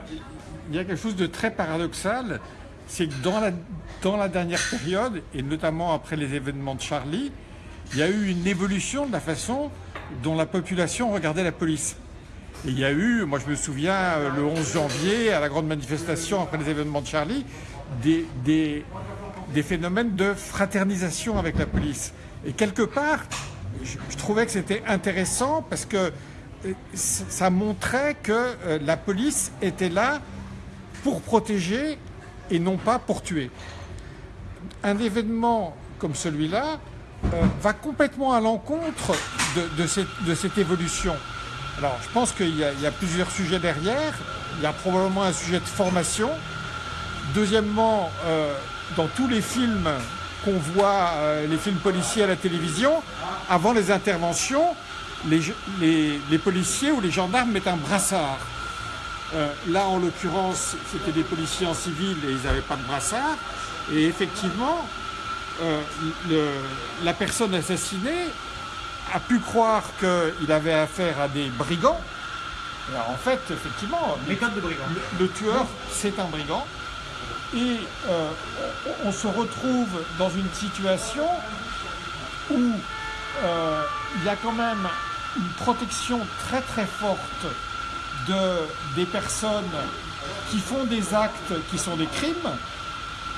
quelque chose de très paradoxal, c'est que dans la, dernière période, et notamment après les événements de Charlie, il y a eu une évolution de la façon dont la population regardait la police. Et il y a eu, moi je me souviens, euh, le 11 janvier, à la grande manifestation après les événements de Charlie, des, des phénomènes de fraternisation avec la police. Et quelque part, je, trouvais que c'était intéressant parce que euh, ça montrait que euh, la police était là pour protéger et non pas pour tuer. Un événement comme celui-là euh, va complètement à l'encontre de, cette, évolution. Alors, je pense qu'il y, a- plusieurs sujets derrière. Il y a probablement un sujet de formation. Deuxièmement, dans tous les films qu'on voit, euh, les films policiers à la télévision, avant les interventions, les, ge- les- les policiers ou les gendarmes mettent un brassard. Euh, là, en l'occurrence, c'était des policiers en civil et ils n'avaient pas de brassard. Et effectivement, euh, le- la personne assassinée a pu croire qu'il avait affaire à des brigands. Alors, en fait, effectivement, Méthode de brigand. le, le tueur, c'est un brigand. Et euh, on, se retrouve dans une situation où euh, il y a quand même une protection très très forte de, des personnes qui font des actes qui sont des crimes,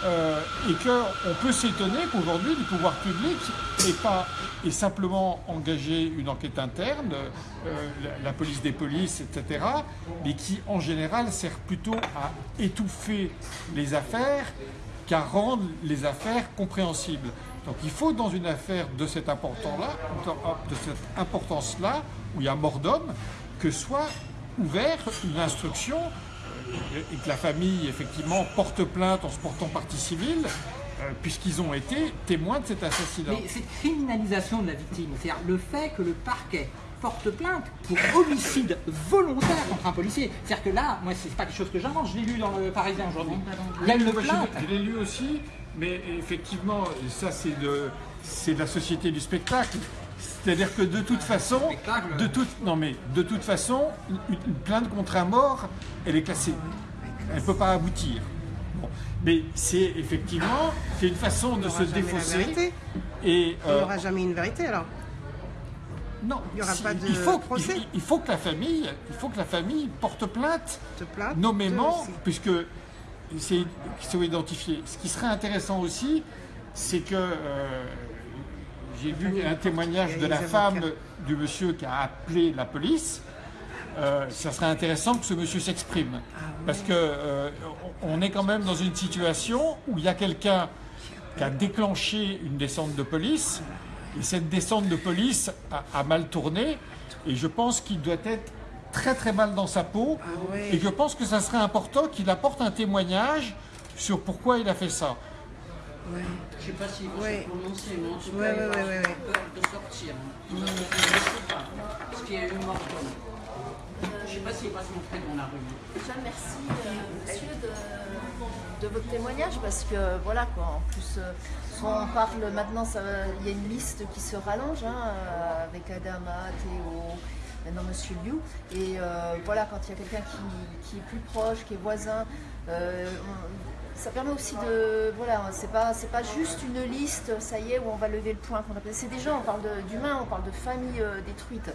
euh, et qu'on peut s'étonner qu'aujourd'hui le pouvoir public n'ait pas et simplement engagé une enquête interne, euh, la, la, police des polices, etc., mais qui en général sert plutôt à étouffer les affaires qu'à rendre les affaires compréhensibles. Donc il faut dans une affaire de cette importance-là, où il y a mort d'homme, que soit ouverte une instruction et que la famille, effectivement, porte plainte en se portant partie civile, euh, puisqu'ils ont été témoins de cet assassinat. Mais cette criminalisation de la victime, c'est-à-dire le fait que le parquet porte plainte pour homicide volontaire contre un policier. C'est-à-dire que là, moi, c'est pas quelque chose que j'invente, je l'ai lu dans le Parisien aujourd'hui. Il y a une plainte. Je l'ai lu aussi, mais effectivement, ça, c'est de, c'est de la société du spectacle. C'est-à-dire que de toute façon, de toute, non mais de toute façon, une, plainte contre un mort, elle est classée. Elle ne peut pas aboutir. Bon. Mais c'est effectivement, c'est une façon de se défausser. Et euh, il n'y aura jamais une vérité alors. Non, il n'y aura si, pas de il faut, procès. Il, il, faut que la famille, il faut que la famille porte plainte, plainte nommément, puisque c'est sont identifiés. Ce qui serait intéressant aussi, c'est que euh, j'ai vu un témoignage de la femme du monsieur qui a appelé la police. Euh, ça serait intéressant que ce monsieur s'exprime. Parce que euh, on est quand même dans une situation où il y a quelqu'un qui a déclenché une descente de police. Et cette descente de police a, a mal tourné. Et je pense qu'il doit être très très mal dans sa peau. Ah. Et je pense que ça serait important qu'il apporte un témoignage sur pourquoi il a fait ça. Ouais. Je ne sais pas s'il faut Ouais. se prononcer, mais en tout Ouais, cas, ouais, peur de sortir. Je ne sais pas. Parce qu'il y a eu mort. Je ne sais pas s'il va se montrer dans la rue. Déjà, merci euh, monsieur de, de votre témoignage parce que voilà quoi, en plus euh, soit on parle maintenant, il y a une liste qui se rallonge hein, euh, avec Adama, Théo, maintenant Monsieur Liu et euh, voilà quand il y a quelqu'un qui, qui est plus proche, qui est voisin, euh, on- ça permet aussi de voilà, c'est pas pas juste une liste, ça y est où on va lever le point. C'est gens, on parle d'humains, on parle de familles euh, détruites.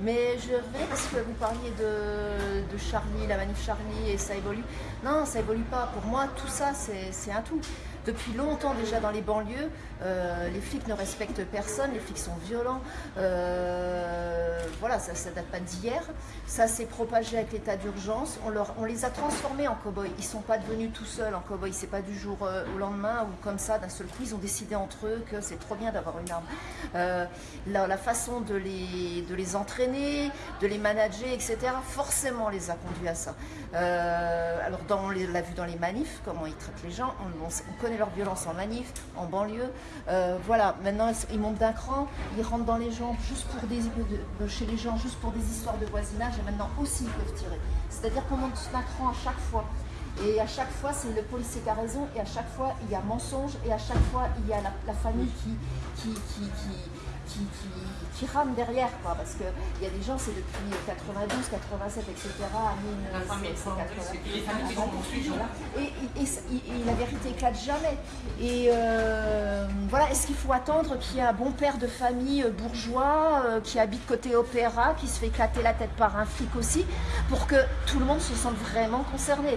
Mais je vais parce que vous parliez de, de Charlie, la manif Charlie et ça évolue. Non, ça évolue pas. Pour moi, tout ça, c'est un tout. Depuis longtemps déjà dans les banlieues, euh, les flics ne respectent personne, les flics sont violents. Euh, voilà, ça ne date pas d'hier. Ça s'est propagé avec l'état d'urgence. On, les a transformés en cow-boys. Ils ne sont pas devenus tout seuls en cow-boys. C'est pas du jour euh, au lendemain ou comme ça, d'un seul coup, ils ont décidé entre eux que c'est trop bien d'avoir une arme. La, façon de les, de les entraîner, de les manager, etc., forcément les a conduits à ça. Alors, dans, on l'a vu dans les manifs, comment ils traitent les gens. On, on- on leur violence en manif, en banlieue. Euh, voilà, maintenant, ils montent d'un cran, ils rentrent dans les gens juste pour des, de- de- chez les gens, juste pour des histoires de voisinage, et maintenant aussi ils peuvent tirer. C'est-à-dire qu'on monte d'un cran à chaque fois. Et à chaque fois, c'est le policier qui a raison, et à chaque fois, il y a mensonge, et à chaque fois, il y a la, famille qui, qui, qui- qui rame derrière, quoi, parce qu'il y a des gens, c'est depuis 92, 87, etc., à La famille est 1980. c'est que les familles qui sont poursuivies. Voilà. Et, la vérité éclate jamais. Et euh, voilà, est-ce qu'il faut attendre qu'il y ait un bon père de famille euh, bourgeois euh, qui habite côté opéra, qui se fait éclater la tête par un flic aussi, pour que tout le monde se sente vraiment concerné?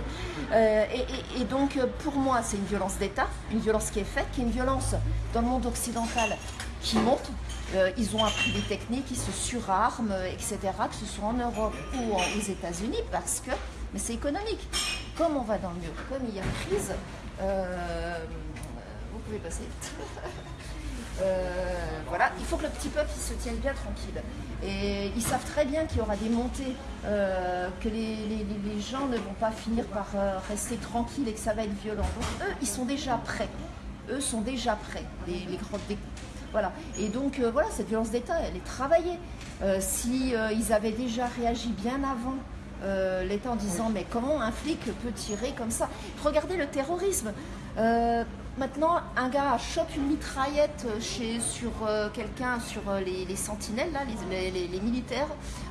Euh, et, et- et donc, pour moi, c'est une violence d'État, une violence qui est faite, qui est une violence dans le monde occidental qui monte. Euh, ils ont appris des techniques, ils se surarment, etc., que ce soit en Europe ou aux États-Unis, parce que, c'est économique. Comme on va dans le mur, comme il y a crise, euh, vous pouvez passer. Euh, voilà, il faut que le petit peuple se tienne bien tranquille. Et ils savent très bien qu'il y aura des montées, que les, gens ne vont pas finir par rester tranquilles et que ça va être violent. Donc eux, ils sont déjà prêts. Eux sont déjà prêts, les, les Voilà. Et donc euh, voilà, cette violence d'État, elle est travaillée. Euh, si euh, ils avaient déjà réagi bien avant euh, l'État en disant mais comment un flic peut tirer comme ça? Regardez le terrorisme. Maintenant, un gars chope une mitraillette chez, sur quelqu'un, sur les, les sentinelles, là, les, les- les militaires,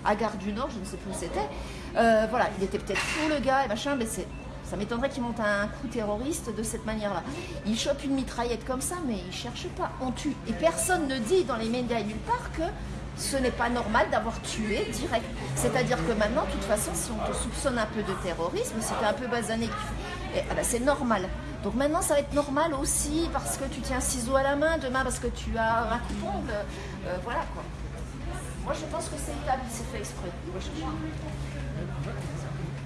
à Gare du Nord, je ne sais plus où c'était. Voilà, il était peut-être fou le gars et machin, mais c'est. Ça m'étonnerait qu'il monte un coup terroriste de cette manière-là. Il chope une mitraillette comme ça, mais il cherche pas. On tue. Et personne ne dit dans les médias nulle part que ce n'est pas normal d'avoir tué direct. C'est-à-dire que maintenant, de toute façon, si on te soupçonne un peu de terrorisme, si tu es un peu basané, ah ben, c'est normal. Donc maintenant, ça va être normal aussi parce que tu tiens un ciseau à la main, demain parce que tu as un couteau. Euh, voilà quoi. Moi, je pense que c'est établi, c'est fait exprès.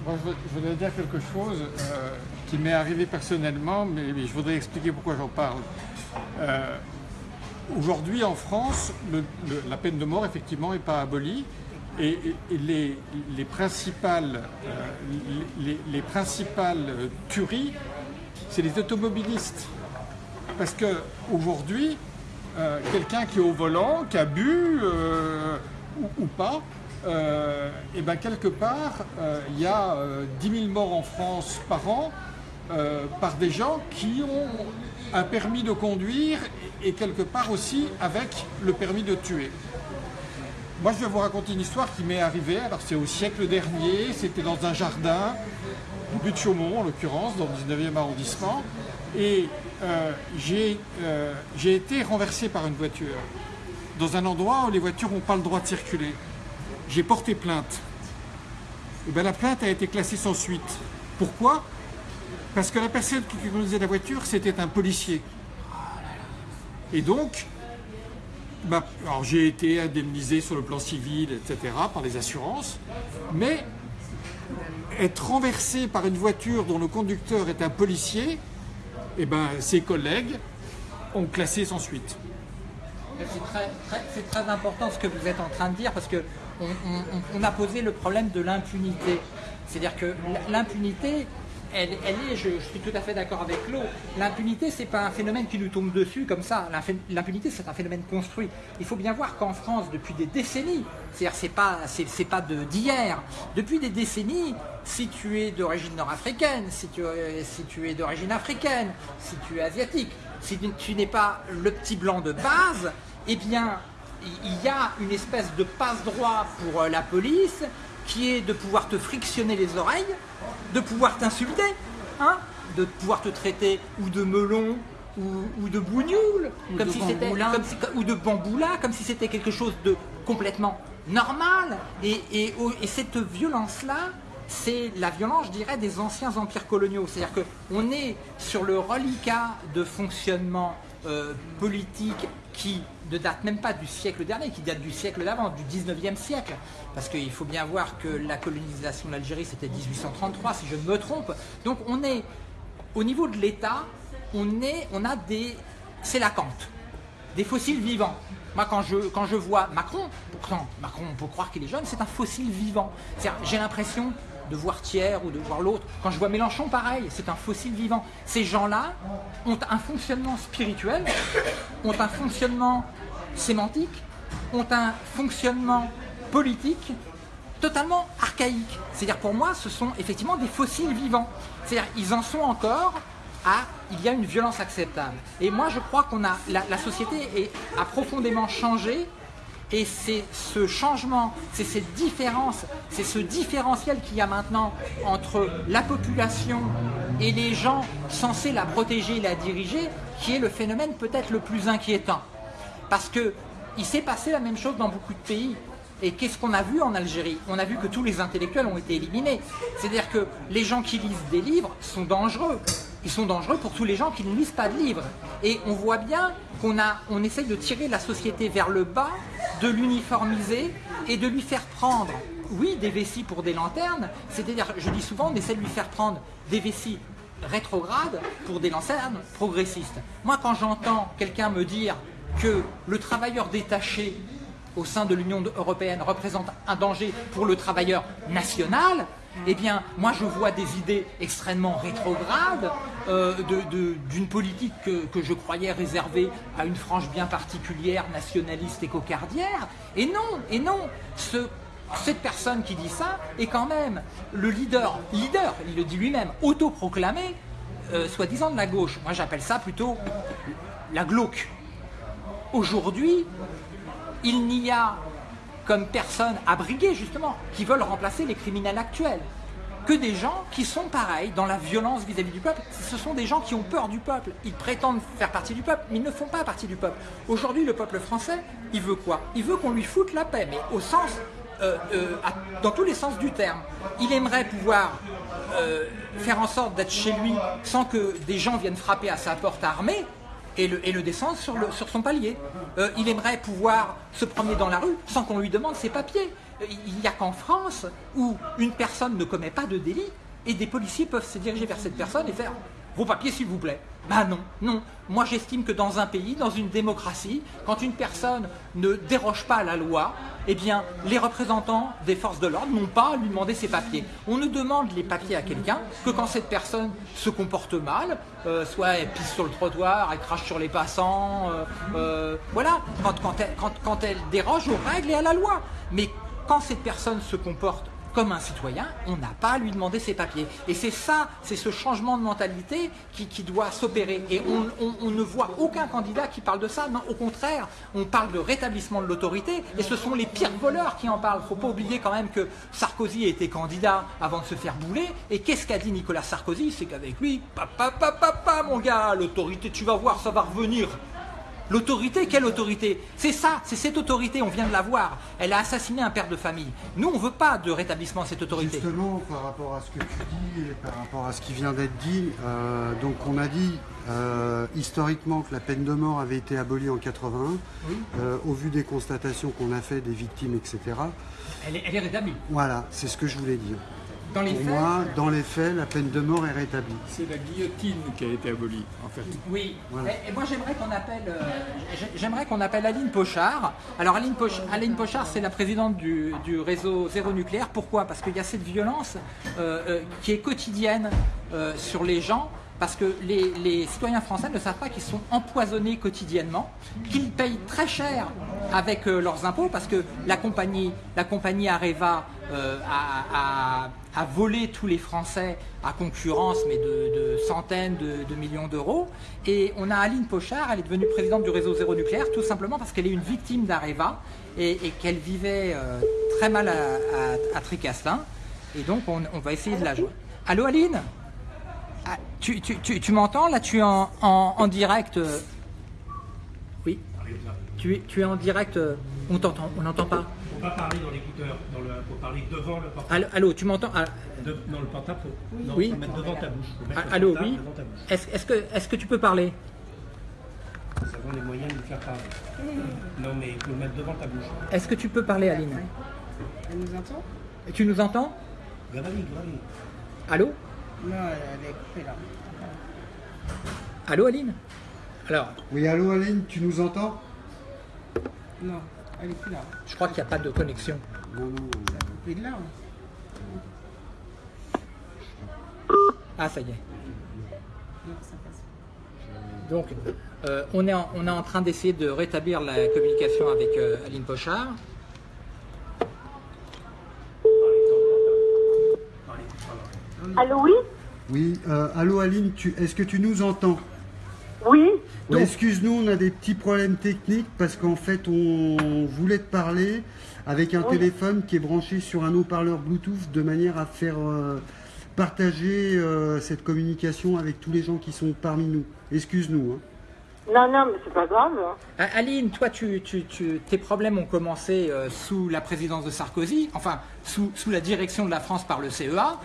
Je voudrais dire quelque chose euh, qui m'est arrivé personnellement, mais, je voudrais expliquer pourquoi j'en parle. Euh, aujourd'hui, en France, la peine de mort, effectivement, n'est pas abolie. Et, les, principales, les, les, principales tueries, c'est les automobilistes. Parce qu'aujourd'hui, euh, quelqu'un qui est au volant, qui a bu euh, ou, pas, euh, eh ben quelque part, il y a 10 000 morts en France par an par des gens qui ont un permis de conduire et quelque part aussi avec le permis de tuer. Moi, je vais vous raconter une histoire qui m'est arrivée. Alors, c'est au siècle dernier. C'était dans un jardin, au but de Chaumont, en l'occurrence, dans le 19e arrondissement. Et euh, euh, j'ai été renversé par une voiture dans un endroit où les voitures n'ont pas le droit de circuler. J'ai porté plainte. Et bien, la plainte a été classée sans suite. Pourquoi? Parce que la personne qui conduisait la voiture, c'était un policier. Et donc, bah, j'ai été indemnisé sur le plan civil, etc., par les assurances, mais être renversé par une voiture dont le conducteur est un policier, et eh ben, ses collègues ont classé sans suite. C'est très, important ce que vous êtes en train de dire parce que on a posé le problème de l'impunité. C'est-à-dire que l'impunité, elle, est, je, suis tout à fait d'accord avec l'eau, l'impunité, c'est pas un phénomène qui nous tombe dessus comme ça. L'impunité, c'est un phénomène construit. Il faut bien voir qu'en France, depuis des décennies, c'est-à-dire c'est pas, c'est, pas d'hier, depuis des décennies, si tu es d'origine nord-africaine, si tu, si tu es d'origine africaine, si tu es asiatique, si tu n'es pas le petit blanc de base, eh bien, il y a une espèce de passe-droit pour euh, la police qui est de pouvoir te frictionner les oreilles, de pouvoir t'insulter, hein, de pouvoir te traiter ou de melon ou, de bougnoule, comme si c'était ou de bamboula, comme si c'était quelque chose de complètement normal. Et, et, et cette violence-là, c'est la violence, je dirais, des anciens empires coloniaux. C'est-à-dire qu'on est sur le reliquat de fonctionnement euh, politique qui ne date même pas du siècle dernier, qui date du siècle d'avant, du 19e siècle. Parce qu'il faut bien voir que la colonisation de l'Algérie, c'était 1833, si je ne me trompe. Donc on est, au niveau de l'État, on, a des... C'est la cante, des fossiles vivants. Moi, quand je, quand je vois Macron, pourtant, Macron, on peut croire qu'il est jeune, c'est un fossile vivant. J'ai l'impression de voir Thiers ou de voir l'autre. Quand je vois Mélenchon, pareil, c'est un fossile vivant. Ces gens-là ont un fonctionnement spirituel, ont un fonctionnement sémantique, ont un fonctionnement politique totalement archaïque. C'est-à-dire pour moi, ce sont effectivement des fossiles vivants. C'est-à-dire ils en sont encore à il y a une violence acceptable. Et moi, je crois qu'on a la, société a profondément changé et c'est ce changement, c'est cette différence, c'est ce différentiel qu'il y a maintenant entre la population et les gens censés la protéger et la diriger qui est le phénomène peut-être le plus inquiétant. Parce que il s'est passé la même chose dans beaucoup de pays. Et qu'est-ce qu'on a vu en Algérie? On a vu que tous les intellectuels ont été éliminés. C'est-à-dire que les gens qui lisent des livres sont dangereux. Ils sont dangereux pour tous les gens qui ne lisent pas de livres. Et on voit bien qu'on on essaye de tirer la société vers le bas, de l'uniformiser et de lui faire prendre, oui, des vessies pour des lanternes. C'est-à-dire, je dis souvent, on essaie de lui faire prendre des vessies rétrogrades pour des lanternes progressistes. Moi, quand j'entends quelqu'un me dire que le travailleur détaché au sein de l'Union européenne représente un danger pour le travailleur national, eh bien, moi je vois des idées extrêmement rétrogrades euh, d'une politique que, je croyais réservée à une frange bien particulière, nationaliste et cocardière. Et non, et non, cette personne qui dit ça est quand même le leader, leader, il le dit lui-même, autoproclamé, euh, soi-disant de la gauche. Moi j'appelle ça plutôt la glauque. Aujourd'hui, il n'y a comme personne abriguée justement qui veulent remplacer les criminels actuels. Que des gens qui sont pareils dans la violence vis-à-vis du peuple. Ce sont des gens qui ont peur du peuple. Ils prétendent faire partie du peuple, mais ils ne font pas partie du peuple. Aujourd'hui, le peuple français, il veut quoi? Il veut qu'on lui foute la paix, mais au sens, euh, euh, dans tous les sens du terme. Il aimerait pouvoir euh, faire en sorte d'être chez lui sans que des gens viennent frapper à sa porte armée et le, descendre sur, son palier. Il aimerait pouvoir se promener dans la rue sans qu'on lui demande ses papiers. Il n'y a qu'en France où une personne ne commet pas de délit et des policiers peuvent se diriger vers cette personne et faire vos papiers s'il vous plaît. Ben non, non. Moi j'estime que dans un pays, dans une démocratie, quand une personne ne déroge pas à la loi, eh bien les représentants des forces de l'ordre n'ont pas à lui demander ses papiers. On ne demande les papiers à quelqu'un que quand cette personne se comporte mal, euh, soit elle pisse sur le trottoir, elle crache sur les passants, euh, euh, voilà, quand, elle, quand, quand elle déroge aux règles et à la loi. Quand cette personne se comporte comme un citoyen, on n'a pas à lui demander ses papiers. Et c'est ça, c'est ce changement de mentalité qui, doit s'opérer. Et on, ne voit aucun candidat qui parle de ça. Non, au contraire, on parle de rétablissement de l'autorité. Et ce sont les pires voleurs qui en parlent. faut pas oublier quand même que Sarkozy était candidat avant de se faire bouler. Et qu'est-ce qu'a dit Nicolas Sarkozy? C'est qu'avec lui, papa, papa, papa, mon gars, l'autorité, tu vas voir, ça va revenir. L'autorité, quelle autorité? C'est ça, c'est cette autorité, on vient de la voir. Elle a assassiné un père de famille. Nous, on ne veut pas de rétablissement de cette autorité. Justement, par rapport à ce que tu dis et par rapport à ce qui vient d'être dit, euh, donc on a dit euh, historiquement que la peine de mort avait été abolie en 81. Euh, au vu des constatations qu'on a fait des victimes, etc. Elle est, elle est rétablie. Voilà, c'est ce que je voulais dire. Dans les Pour faits, moi, dans les faits, la peine de mort est rétablie. C'est la guillotine qui a été abolie, en fait. Oui. Voilà. Et, et moi j'aimerais qu'on appelle, euh, j'ai- j'aimerais qu'on appelle Aline Pochard. Alors Aline, Poch- Aline Pochard, c'est la présidente du, du réseau Zéro Nucléaire. Pourquoi? Parce qu'il y a cette violence euh, euh, qui est quotidienne euh, sur les gens. Parce que les, les citoyens français ne savent pas qu'ils sont empoisonnés quotidiennement, qu'ils payent très cher avec euh, leurs impôts, parce que la compagnie, la compagnie Areva euh, a, a- a volé tous les Français à concurrence, mais de, centaines de, millions d'euros. Et on a Aline Pochard, elle est devenue présidente du réseau Zéro Nucléaire, tout simplement parce qu'elle est une victime d'Areva et, qu'elle vivait euh, très mal à, à, à Tricastin. Et donc on, va essayer de la jouer. Allô Aline? Ah, Tu, tu, tu, tu m'entends? Là tu es en, en, direct. euh, Oui. Tu es, tu es en direct. euh, On t'entend, on n'entend pas. Faut pas parler dans l'écouteur, le, faut parler devant le portable. Allô, allô, tu m'entends? Ah, De- dans le portable, faut, non, Oui. faut mettre devant ta bouche. Faut ah, Allô, oui devant ta bouche. Est-ce est-ce que, est que tu peux parler? Nous avons les moyens de le faire parler. Non, mais il faut le mettre devant ta bouche. Est-ce que tu peux parler, Aline? Elle nous entend? Tu nous entends? Gravali, gravali. Allô? Non, elle, elle est coupée là. Allô, Aline? Alors, Oui, allô Aline, tu nous entends? Non, elle est plus là. je crois qu'il n'y a pas de connexion. Non, non. De là. hein. Ah, ça y est. Non, ça passe. Donc, euh, on, est en, on est en train d'essayer de rétablir la communication avec euh, Aline Pochard. Allô, oui? Oui, euh, allô Aline, tu, est-ce que tu nous entends? Oui Excuse-nous, on a des petits problèmes techniques parce qu'en fait, on voulait te parler avec un téléphone qui est branché sur un haut-parleur Bluetooth de manière à faire euh, partager euh, cette communication avec tous les gens qui sont parmi nous. Excuse-nous. hein. Non, non, mais c'est pas grave. hein. Ah, Aline, toi, tu, tu- tu- tes problèmes ont commencé euh, sous la présidence de Sarkozy, enfin, sous, sous la direction de la France par le CEA.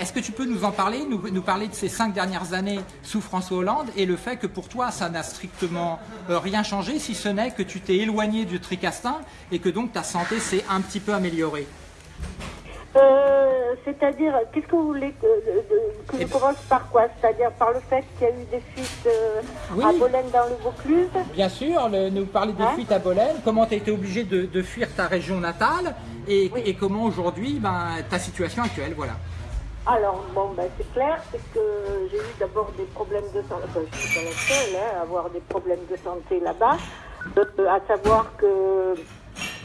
Est-ce que tu peux nous en parler, nous, nous parler de ces cinq dernières années sous François Hollande et le fait que pour toi, ça n'a strictement euh, rien changé, si ce n'est que tu t'es éloigné du tricastin et que donc ta santé s'est un petit peu améliorée? Euh, C'est-à-dire, qu'est-ce que vous voulez que, de- que Eh je ben- commence par quoi? C'est-à-dire par le fait qu'il y a eu des fuites euh, Oui. à Bolène dans le Vaucluse? Bien sûr, le- nous parler des Hein? fuites à Bolène, comment tu as été obligé de, de fuir ta région natale et, et comment aujourd'hui, ben, ta situation actuelle, voilà. Alors, bon, ben, c'est clair, c'est que j'ai eu d'abord des problèmes de santé. Enfin, je suis pas la seule hein, à avoir des problèmes de santé là-bas. Euh, à savoir que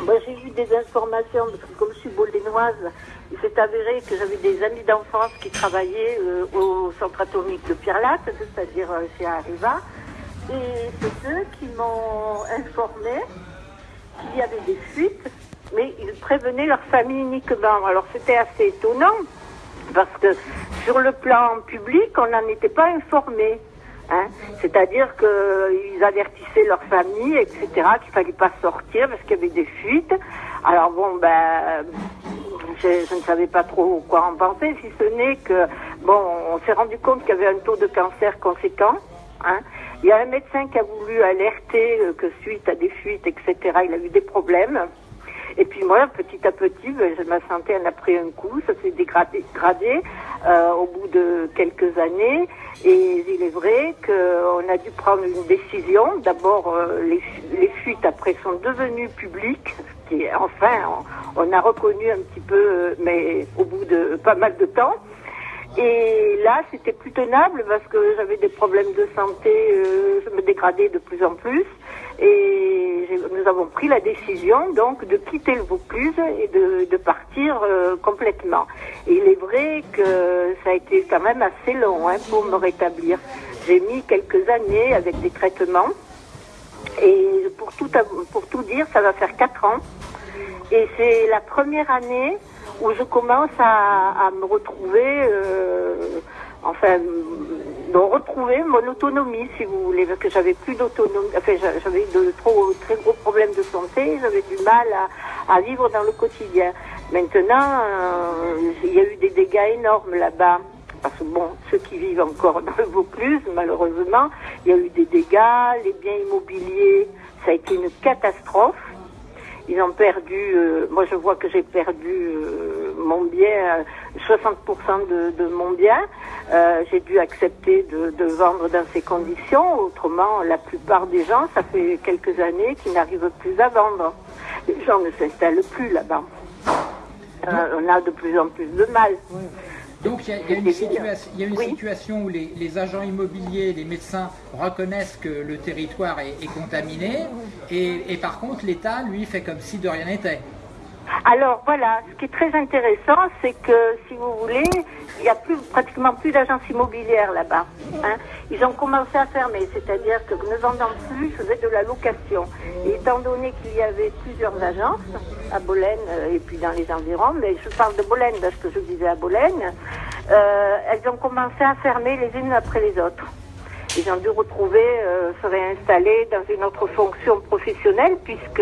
ben, j'ai eu des informations, parce que comme je suis bolénoise, il s'est avéré que j'avais des amis d'enfance qui travaillaient euh, au centre atomique de Pierre-Latte, c'est-à-dire euh, chez Arriva. Et c'est eux qui m'ont informé qu'il y avait des fuites, mais ils prévenaient leur famille uniquement. Alors c'était assez étonnant Parce que sur le plan public, on n'en était pas informé. Hein. C'est-à-dire qu'ils avertissaient leur famille, etc., qu'il fallait pas sortir parce qu'il y avait des fuites. Alors bon, ben, je, ne savais pas trop quoi en penser, si ce n'est que, bon, on s'est rendu compte qu'il y avait un taux de cancer conséquent. Hein. Il y a un médecin qui a voulu alerter que suite à des fuites, etc., il a eu des problèmes. Et puis moi, petit à petit, ma santé en a pris un coup, ça s'est dégradé, euh, au bout de quelques années. Et il est vrai qu'on a dû prendre une décision. D'abord, euh, les, fu- les fuites après sont devenues publiques. ce qui enfin, on, a reconnu un petit peu, euh, mais au bout de pas mal de temps. Et là, c'était plus tenable parce que j'avais des problèmes de santé, je me dégradais de plus en plus. Et nous avons pris la décision donc de quitter le Vaucluse et de, partir euh, complètement. Et il est vrai que ça a été quand même assez long hein, pour me rétablir. J'ai mis quelques années avec des traitements. Et pour tout, pour tout dire, ça va faire quatre ans. Et c'est la première année où je commence à, à me retrouver, euh, enfin, de retrouver mon autonomie, si vous voulez, parce que j'avais plus d'autonomie, enfin, j'a- j'avais de trop très gros problèmes de santé, j'avais du mal à, à vivre dans le quotidien. Maintenant, euh, il y a eu des dégâts énormes là-bas. Parce que bon, ceux qui vivent encore dans le Vaucluse, malheureusement, il y a eu des dégâts, les biens immobiliers, ça a été une catastrophe. Ils ont perdu, euh, moi je vois que j'ai perdu euh, mon bien, euh, 60% de, de mon bien. Euh, j'ai dû accepter de, de vendre dans ces conditions. Autrement, la plupart des gens, ça fait quelques années qu'ils n'arrivent plus à vendre. Les gens ne s'installent plus là-bas. Euh, on a de plus en plus de mal. Donc il y a, il y a une, C'est évident. situa- il y a une situation où les, les agents immobiliers, les médecins reconnaissent que le territoire est, est contaminé et, et par contre l'État, lui, fait comme si de rien n'était. Alors voilà, ce qui est très intéressant, c'est que si vous voulez, il n'y a plus pratiquement plus d'agences immobilières là-bas. hein. Ils ont commencé à fermer, c'est-à-dire que ne vendant plus, ils faisaient de la location. Et étant donné qu'il y avait plusieurs agences à Bolène euh, et puis dans les environs, mais je parle de Bolène parce que je vivais à Bolène, euh, elles ont commencé à fermer les unes après les autres. Ils ont dû retrouver, euh, se réinstaller dans une autre fonction professionnelle puisque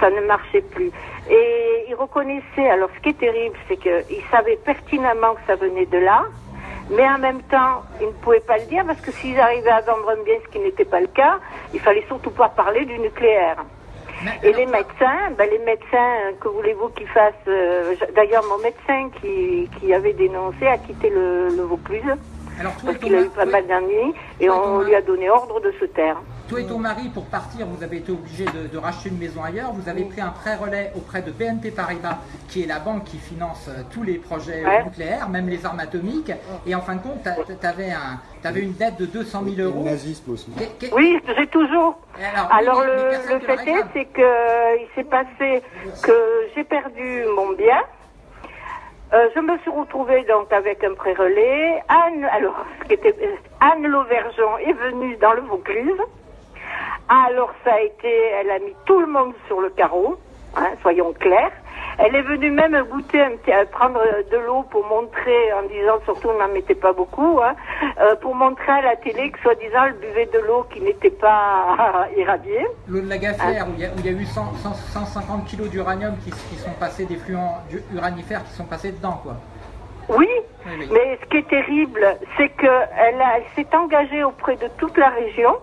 ça ne marchait plus. Et ils reconnaissaient, alors ce qui est terrible, c'est qu'ils savaient pertinemment que ça venait de là, mais en même temps, ils ne pouvaient pas le dire parce que s'ils arrivaient à vendre un bien, ce qui n'était pas le cas, il fallait surtout pas parler du nucléaire. Et les médecins, ben les médecins, que voulez-vous qu'ils fassent euh, D'ailleurs, mon médecin qui, qui avait dénoncé a quitté le, le Vaucluse Alors parce qu'il a eu pas mal d'ennuis et on lui a donné ordre de se taire. Toi et ton mari, pour partir, vous avez été obligé de, de racheter une maison ailleurs. Vous avez pris un prêt relais auprès de BNP Paribas, qui est la banque qui finance euh, tous les projets euh, Ouais. nucléaires, même les armes atomiques. Et en fin de compte, tu avais, avais une dette de 200 000 euros. Le nazisme aussi. Oui, j'ai toujours. Alors, Alors le, fait est, c'est que euh, il s'est passé que j'ai perdu mon bien. Euh, je me suis retrouvée donc avec un pré-relais. Anne, alors, ce qui était, euh, Anne Lauvergeon est venue dans le Vaucluse. Alors ça a été, elle a mis tout le monde sur le carreau, hein, soyons clairs. Elle est venue même goûter, un petit, euh, prendre de l'eau pour montrer, en disant, surtout n'en mettait pas beaucoup, hein, euh, pour montrer à la télé que soi-disant elle buvait de l'eau qui n'était pas irradiée. L'eau de la Gaffière, où il y a, où il y a eu 100 100 150 kilos d'uranium qui, qui sont passés, des fluents uranifères qui sont passés dedans, quoi. Oui, Oui, oui. mais ce qui est terrible, c'est qu'elle elle s'est engagée auprès de toute la région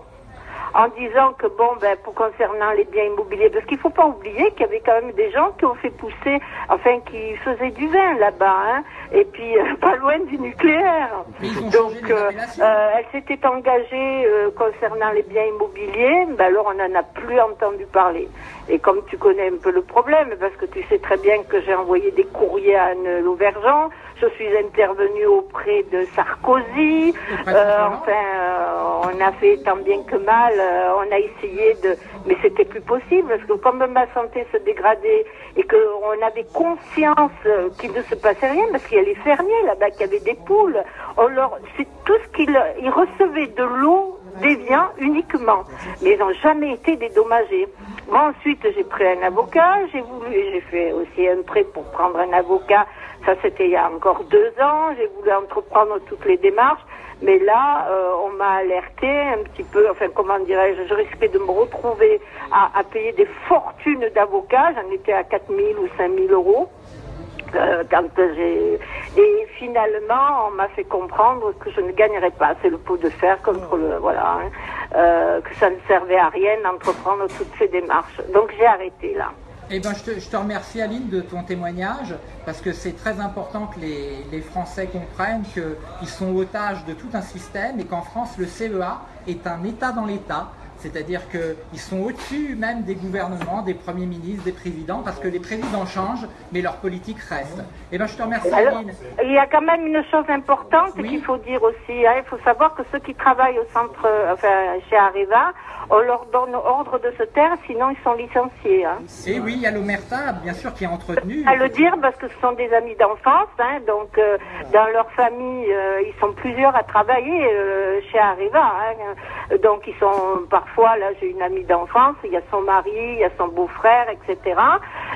en disant que bon, ben, pour concernant les biens immobiliers, parce qu'il faut pas oublier qu'il y avait quand même des gens qui ont fait pousser, enfin, qui faisaient du vin là-bas, hein, et puis euh, pas loin du nucléaire. Donc, euh, euh, elle s'était engagée concernant les biens immobiliers, ben alors on n'en a plus entendu parler. Et comme tu connais un peu le problème, parce que tu sais très bien que j'ai envoyé des courriers à Anne Lauvergeon, je suis intervenue auprès de Sarkozy, euh, enfin, euh, on a fait tant bien que mal, euh, on a essayé de... Mais c'était plus possible, parce que comme ma santé se dégradait et qu'on avait conscience qu'il ne se passait rien, parce qu'il les fermiers là-bas qui avaient des poules, leur... c'est tout ce qu'ils ils recevaient de l'eau déviant uniquement, mais ils n'ont jamais été dédommagés. Moi ensuite j'ai pris un avocat, j'ai voulu, j'ai fait aussi un prêt pour prendre un avocat Ça, c'était il y a encore deux ans. J'ai voulu entreprendre toutes les démarches. Mais là, euh, on m'a alerté un petit peu, enfin comment dirais-je, je risquais de me retrouver à, à payer des fortunes d'avocats, j'en étais à 4 000 ou 5 000 euros. Euh, quand et finalement on m'a fait comprendre que je ne gagnerais pas. C'est le pot de fer contre le voilà hein, euh, que ça ne servait à rien d'entreprendre toutes ces démarches. Donc j'ai arrêté là. Eh ben, je, te, je te remercie Aline de ton témoignage parce que c'est très important que les, les Français comprennent qu'ils sont otages de tout un système et qu'en France le CEA est un État dans l'État. C'est-à-dire qu'ils sont au-dessus même des gouvernements, des premiers ministres, des présidents, parce que les présidents changent, mais leur politique reste. Eh ben, je te remercie Alors, Aline. il y a quand même une chose importante qu'il faut dire aussi. hein. Il faut savoir que ceux qui travaillent au centre, euh, enfin chez Areva, on leur donne ordre de se taire, sinon ils sont licenciés. Hein. Et oui, il y a l'Omerta, bien sûr, qui est entretenu. À le dire parce que ce sont des amis d'enfance, hein, donc euh, dans leur famille, euh, ils sont plusieurs à travailler euh, chez Areva. Hein, donc ils sont parfois, là j'ai une amie d'enfance, il y a son mari, il y a son beau-frère, etc.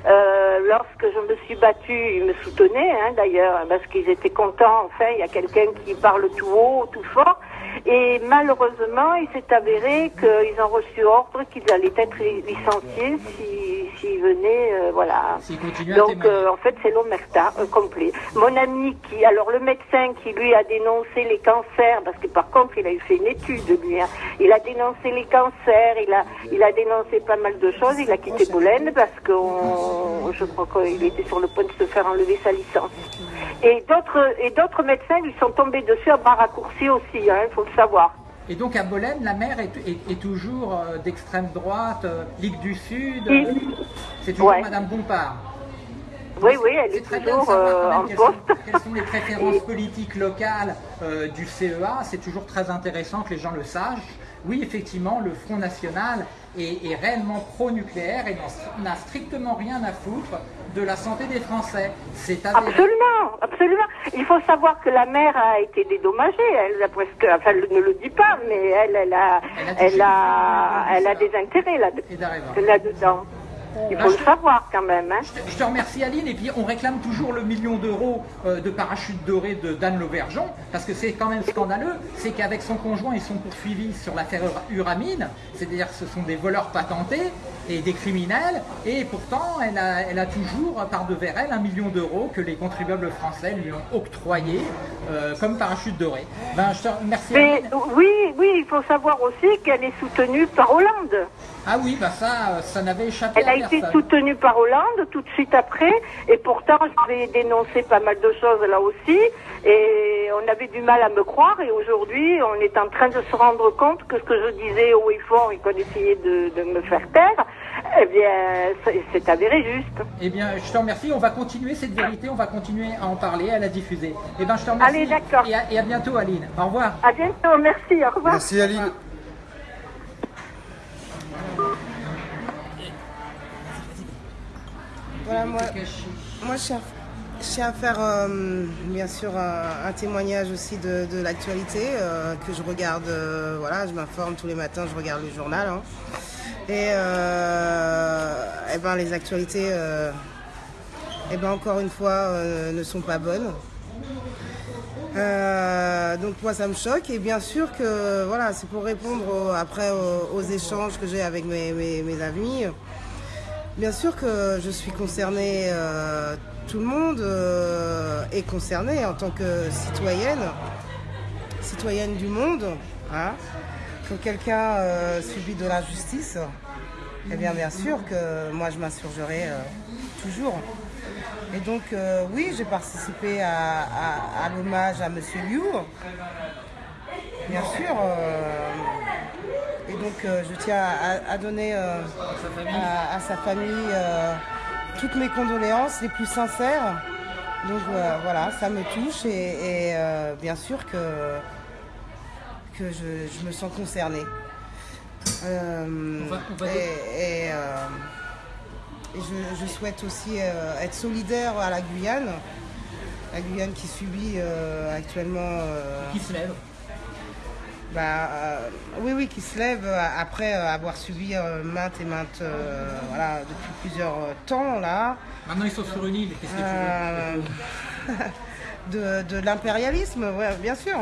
Euh, lorsque je me suis battue, ils me soutenaient hein, d'ailleurs, parce qu'ils étaient contents, enfin il y a quelqu'un qui parle tout haut, tout fort. Et malheureusement, il s'est avéré qu'ils ont reçu ordre qu'ils allaient être licenciés si- s'ils venaient, euh, voilà. S'ils Donc, euh, en fait, c'est l'omerta euh, complet. Mon ami qui, alors le médecin qui lui a dénoncé les cancers, parce que par contre, il a eu fait une étude lui, hein. il a dénoncé les cancers, il a, il a dénoncé pas mal de choses, il a quitté Boulogne parce que on- je crois qu'il était sur le point de se faire enlever sa licence. Et d'autres, et d'autres médecins lui sont tombés dessus à bras raccourcis aussi, hein, il faut le savoir. Et donc à Bolène, la maire est, est- est toujours euh, d'extrême droite, euh, Ligue du Sud. Oui. C'est toujours Ouais. Madame Bompard. Oui, oui, elle est très bien de toujours savoir euh, en quelles sont, quelles sont les préférences politiques locales euh, du CEA. C'est toujours très intéressant que les gens le sachent. Oui, effectivement, le Front National est, est réellement pro-nucléaire et n'a strictement rien à foutre de la santé des Français. C'est. Absolument, absolument. Il faut savoir que la mère a été dédommagée. Elle a presque, enfin, elle ne le dit pas, mais elle, elle a, Elle a elle a, elle a des intérêts là, là-dedans. Il faut le savoir quand même. Hein. Je te remercie Aline et puis on réclame toujours le million d'euros euh, de parachute doré de Dan Lauvergeon parce que c'est quand même scandaleux, c'est qu'avec son conjoint ils sont poursuivis sur l'affaire Ura- Uramine, c'est-à-dire que ce sont des voleurs patentés et des criminels et pourtant elle a, elle a toujours par devers elle un million d'euros que les contribuables français lui ont octroyé euh, comme parachute doré. Ben, je te remercie Mais oui, oui, il faut savoir aussi qu'elle est soutenue par Hollande. Ah oui, bah ça, euh, ça n'avait échappé Elle à a été soutenue par Hollande tout de suite après, et pourtant j'avais dénoncé pas mal de choses là aussi, et on avait du mal à me croire, et aujourd'hui on est en train de se rendre compte que ce que je disais haut et fort et qu'on essayait de, de me faire taire, eh bien c'est- avéré juste. Eh bien, je te remercie. On va continuer cette vérité. On va continuer à en parler, à la diffuser. Eh bien, je te remercie. Allez, d'accord. Et à, et à bientôt, Aline. Au revoir. À bientôt, merci, au revoir. Merci Aline. Voilà, moi, moi je, tiens à faire euh, bien sûr un, un témoignage aussi de, de l'actualité euh, que je regarde. euh, voilà, je m'informe tous les matins, je regarde le journal. hein. Et, euh, eh ben, les actualités, euh, eh ben, encore une fois, euh, ne sont pas bonnes. Donc moi ça me choque et bien sûr que voilà c'est pour répondre après aux, échanges que j'ai avec mes, mes- amis. Bien sûr que je suis concernée, tout le monde est concerné en tant que citoyenne, citoyenne du monde. hein. Quelqu'un euh, subit de l'injustice, eh bien bien sûr que moi je m'insurgerai euh, toujours. Et donc euh, oui, j'ai participé à, l'hommage à Monsieur Liu. Bien sûr. et donc je tiens à, donner à, sa famille toutes mes condoléances les plus sincères. Donc voilà, ça me touche et, bien sûr que, que je, je me sens concernée. Euh, on va et et, euh, et je, je souhaite aussi euh, être solidaire à la Guyane, la Guyane qui subit actuellement Qui se lève. bah, oui, oui, qui se lève après avoir subi maintes et maintes, voilà, depuis plusieurs temps là. Maintenant, ils sont sur une île. Qu'est-ce que tu veux de, de l'impérialisme, ouais, bien sûr.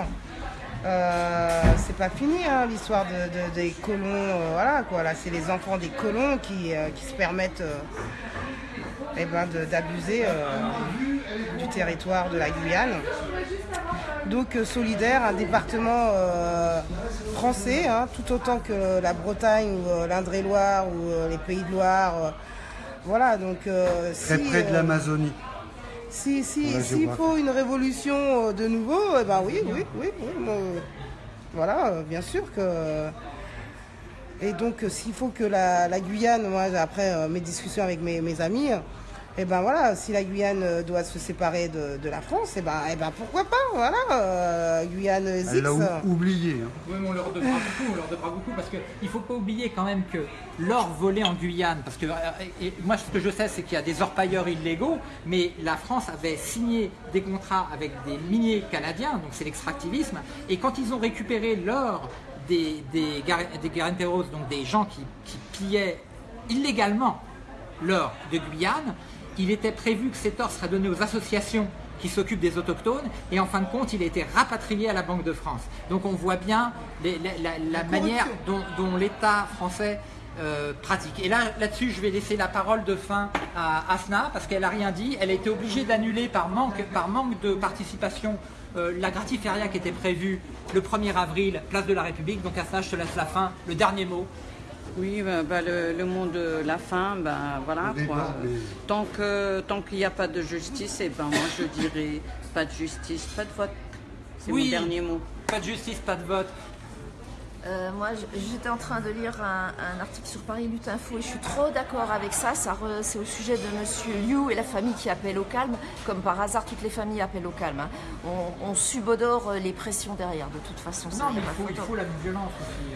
Euh, c'est pas fini hein, l'histoire de, de- des colons, euh, voilà quoi. Là, c'est les enfants des colons qui, euh, qui se permettent eh ben, d'abuser du territoire de la Guyane. Donc solidaire, un département français, hein, tout autant que la Bretagne ou l'Indre-et-Loire ou les Pays de Loire. voilà, donc Très si, près de euh, l'Amazonie. si, si, s'il géographie. faut une révolution euh, de nouveau, eh ben oui, oui, oui, oui, moi, euh, voilà, euh, bien sûr que. Et donc, s'il faut que la, la Guyane, moi, après mes discussions avec mes, mes amis, eh ben voilà, si la Guyane euh, doit se séparer de, de la France, eh ben, eh ben pourquoi pas, voilà, euh, Guyane Elle Zix. l'a ou- oublié. hein. Oui, mais on leur devra beaucoup, on leur devra beaucoup parce qu'il ne faut pas oublier quand même que l'or volé en Guyane, parce que euh, et moi ce que je sais c'est qu'il y a des orpailleurs illégaux, mais la France avait signé des contrats avec des miniers canadiens, donc c'est l'extractivisme, et quand ils ont récupéré l'or des, des, des guaranteros, donc des gens qui, qui pillaient illégalement l'or de Guyane, il était prévu que cet or serait donné aux associations qui s'occupent des autochtones et en fin de compte il a été rapatrié à la Banque de France. Donc on voit bien les- la, la- la manière dont, dont l'État français euh, pratique. Et là, là-dessus, je vais laisser la parole de fin à Asna parce qu'elle n'a rien dit. Elle a été obligée d'annuler par manque, par manque de participation euh, la gratiféria qui était prévue le 1er avril, place de la République. Donc Asna, je te laisse la fin, le dernier mot. Oui, bah, bah, le, le mot de la fin, ben voilà. Débat, quoi. mais- Tant que tant qu'il n'y a pas de justice, et ben moi je dirais pas de justice, pas de vote. C'est Oui. mon dernier mot. Pas de justice, pas de vote. Euh, moi, j'étais en train de lire un, un article sur Paris Lutte Info et je suis trop d'accord avec ça. ça re- c'est au sujet de Monsieur Liu et la famille qui appelle au calme. Comme par hasard, toutes les familles appellent au calme. hein. On, on subodore les pressions derrière, de toute façon. ça, Non, y a mais pas il faut, il photo. faut la violence aussi.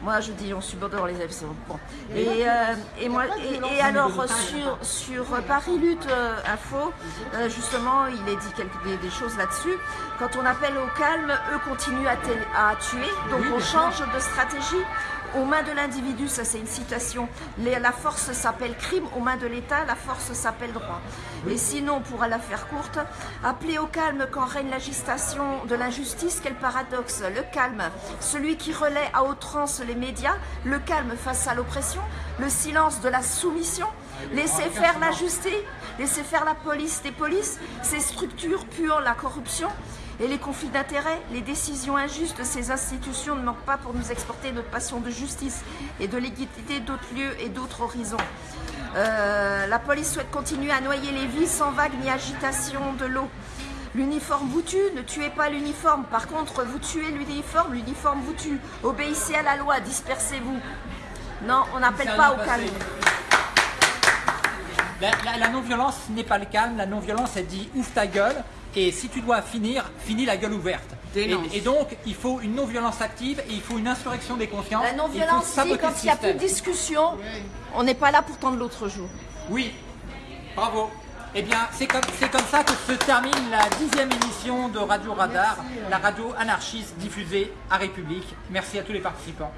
Euh. Moi, je dis on subodore les c'est Bon. Et euh, et, moi, et, alors, sur, hein. sur Paris Lutte euh, Info, euh, justement, il est dit quelques, des, des choses là-dessus. Quand on appelle au calme, eux continuent à, tuer. Donc, on change de stratégie. Aux mains de l'individu, ça c'est une citation, la force s'appelle crime, aux mains de l'État, la force s'appelle droit. Et sinon, pour la faire courte, appeler au calme quand règne l'agitation de l'injustice, quel paradoxe. Le calme, celui qui relaie à outrance les médias, le calme face à l'oppression, le silence de la soumission, laisser faire la justice, laisser faire la police des polices, ces structures puant la corruption. Et les conflits d'intérêts, les décisions injustes de ces institutions ne manquent pas pour nous exporter notre passion de justice et de l'égalité d'autres lieux et d'autres horizons. Euh, la police souhaite continuer à noyer les vies sans vague ni agitation de l'eau. L'uniforme vous tue, ne tuez pas l'uniforme. Par contre, vous tuez l'uniforme, l'uniforme vous tue. Obéissez à la loi, dispersez-vous. Non, on n'appelle pas au calme. La, la- la non-violence n'est pas le calme. La non-violence, elle dit ouvre ta gueule. Et si tu dois finir, finis la gueule ouverte. Et, donc, il faut une non-violence active et il faut une insurrection des consciences. La non-violence, dit, quand il n'y a plus de discussion, on n'est pas là pour tendre l'autre jour. Oui, bravo. Eh bien, c'est comme, c'est comme ça que se termine la dixième émission de Radio Radar, la radio anarchiste diffusée à République. Merci à tous les participants.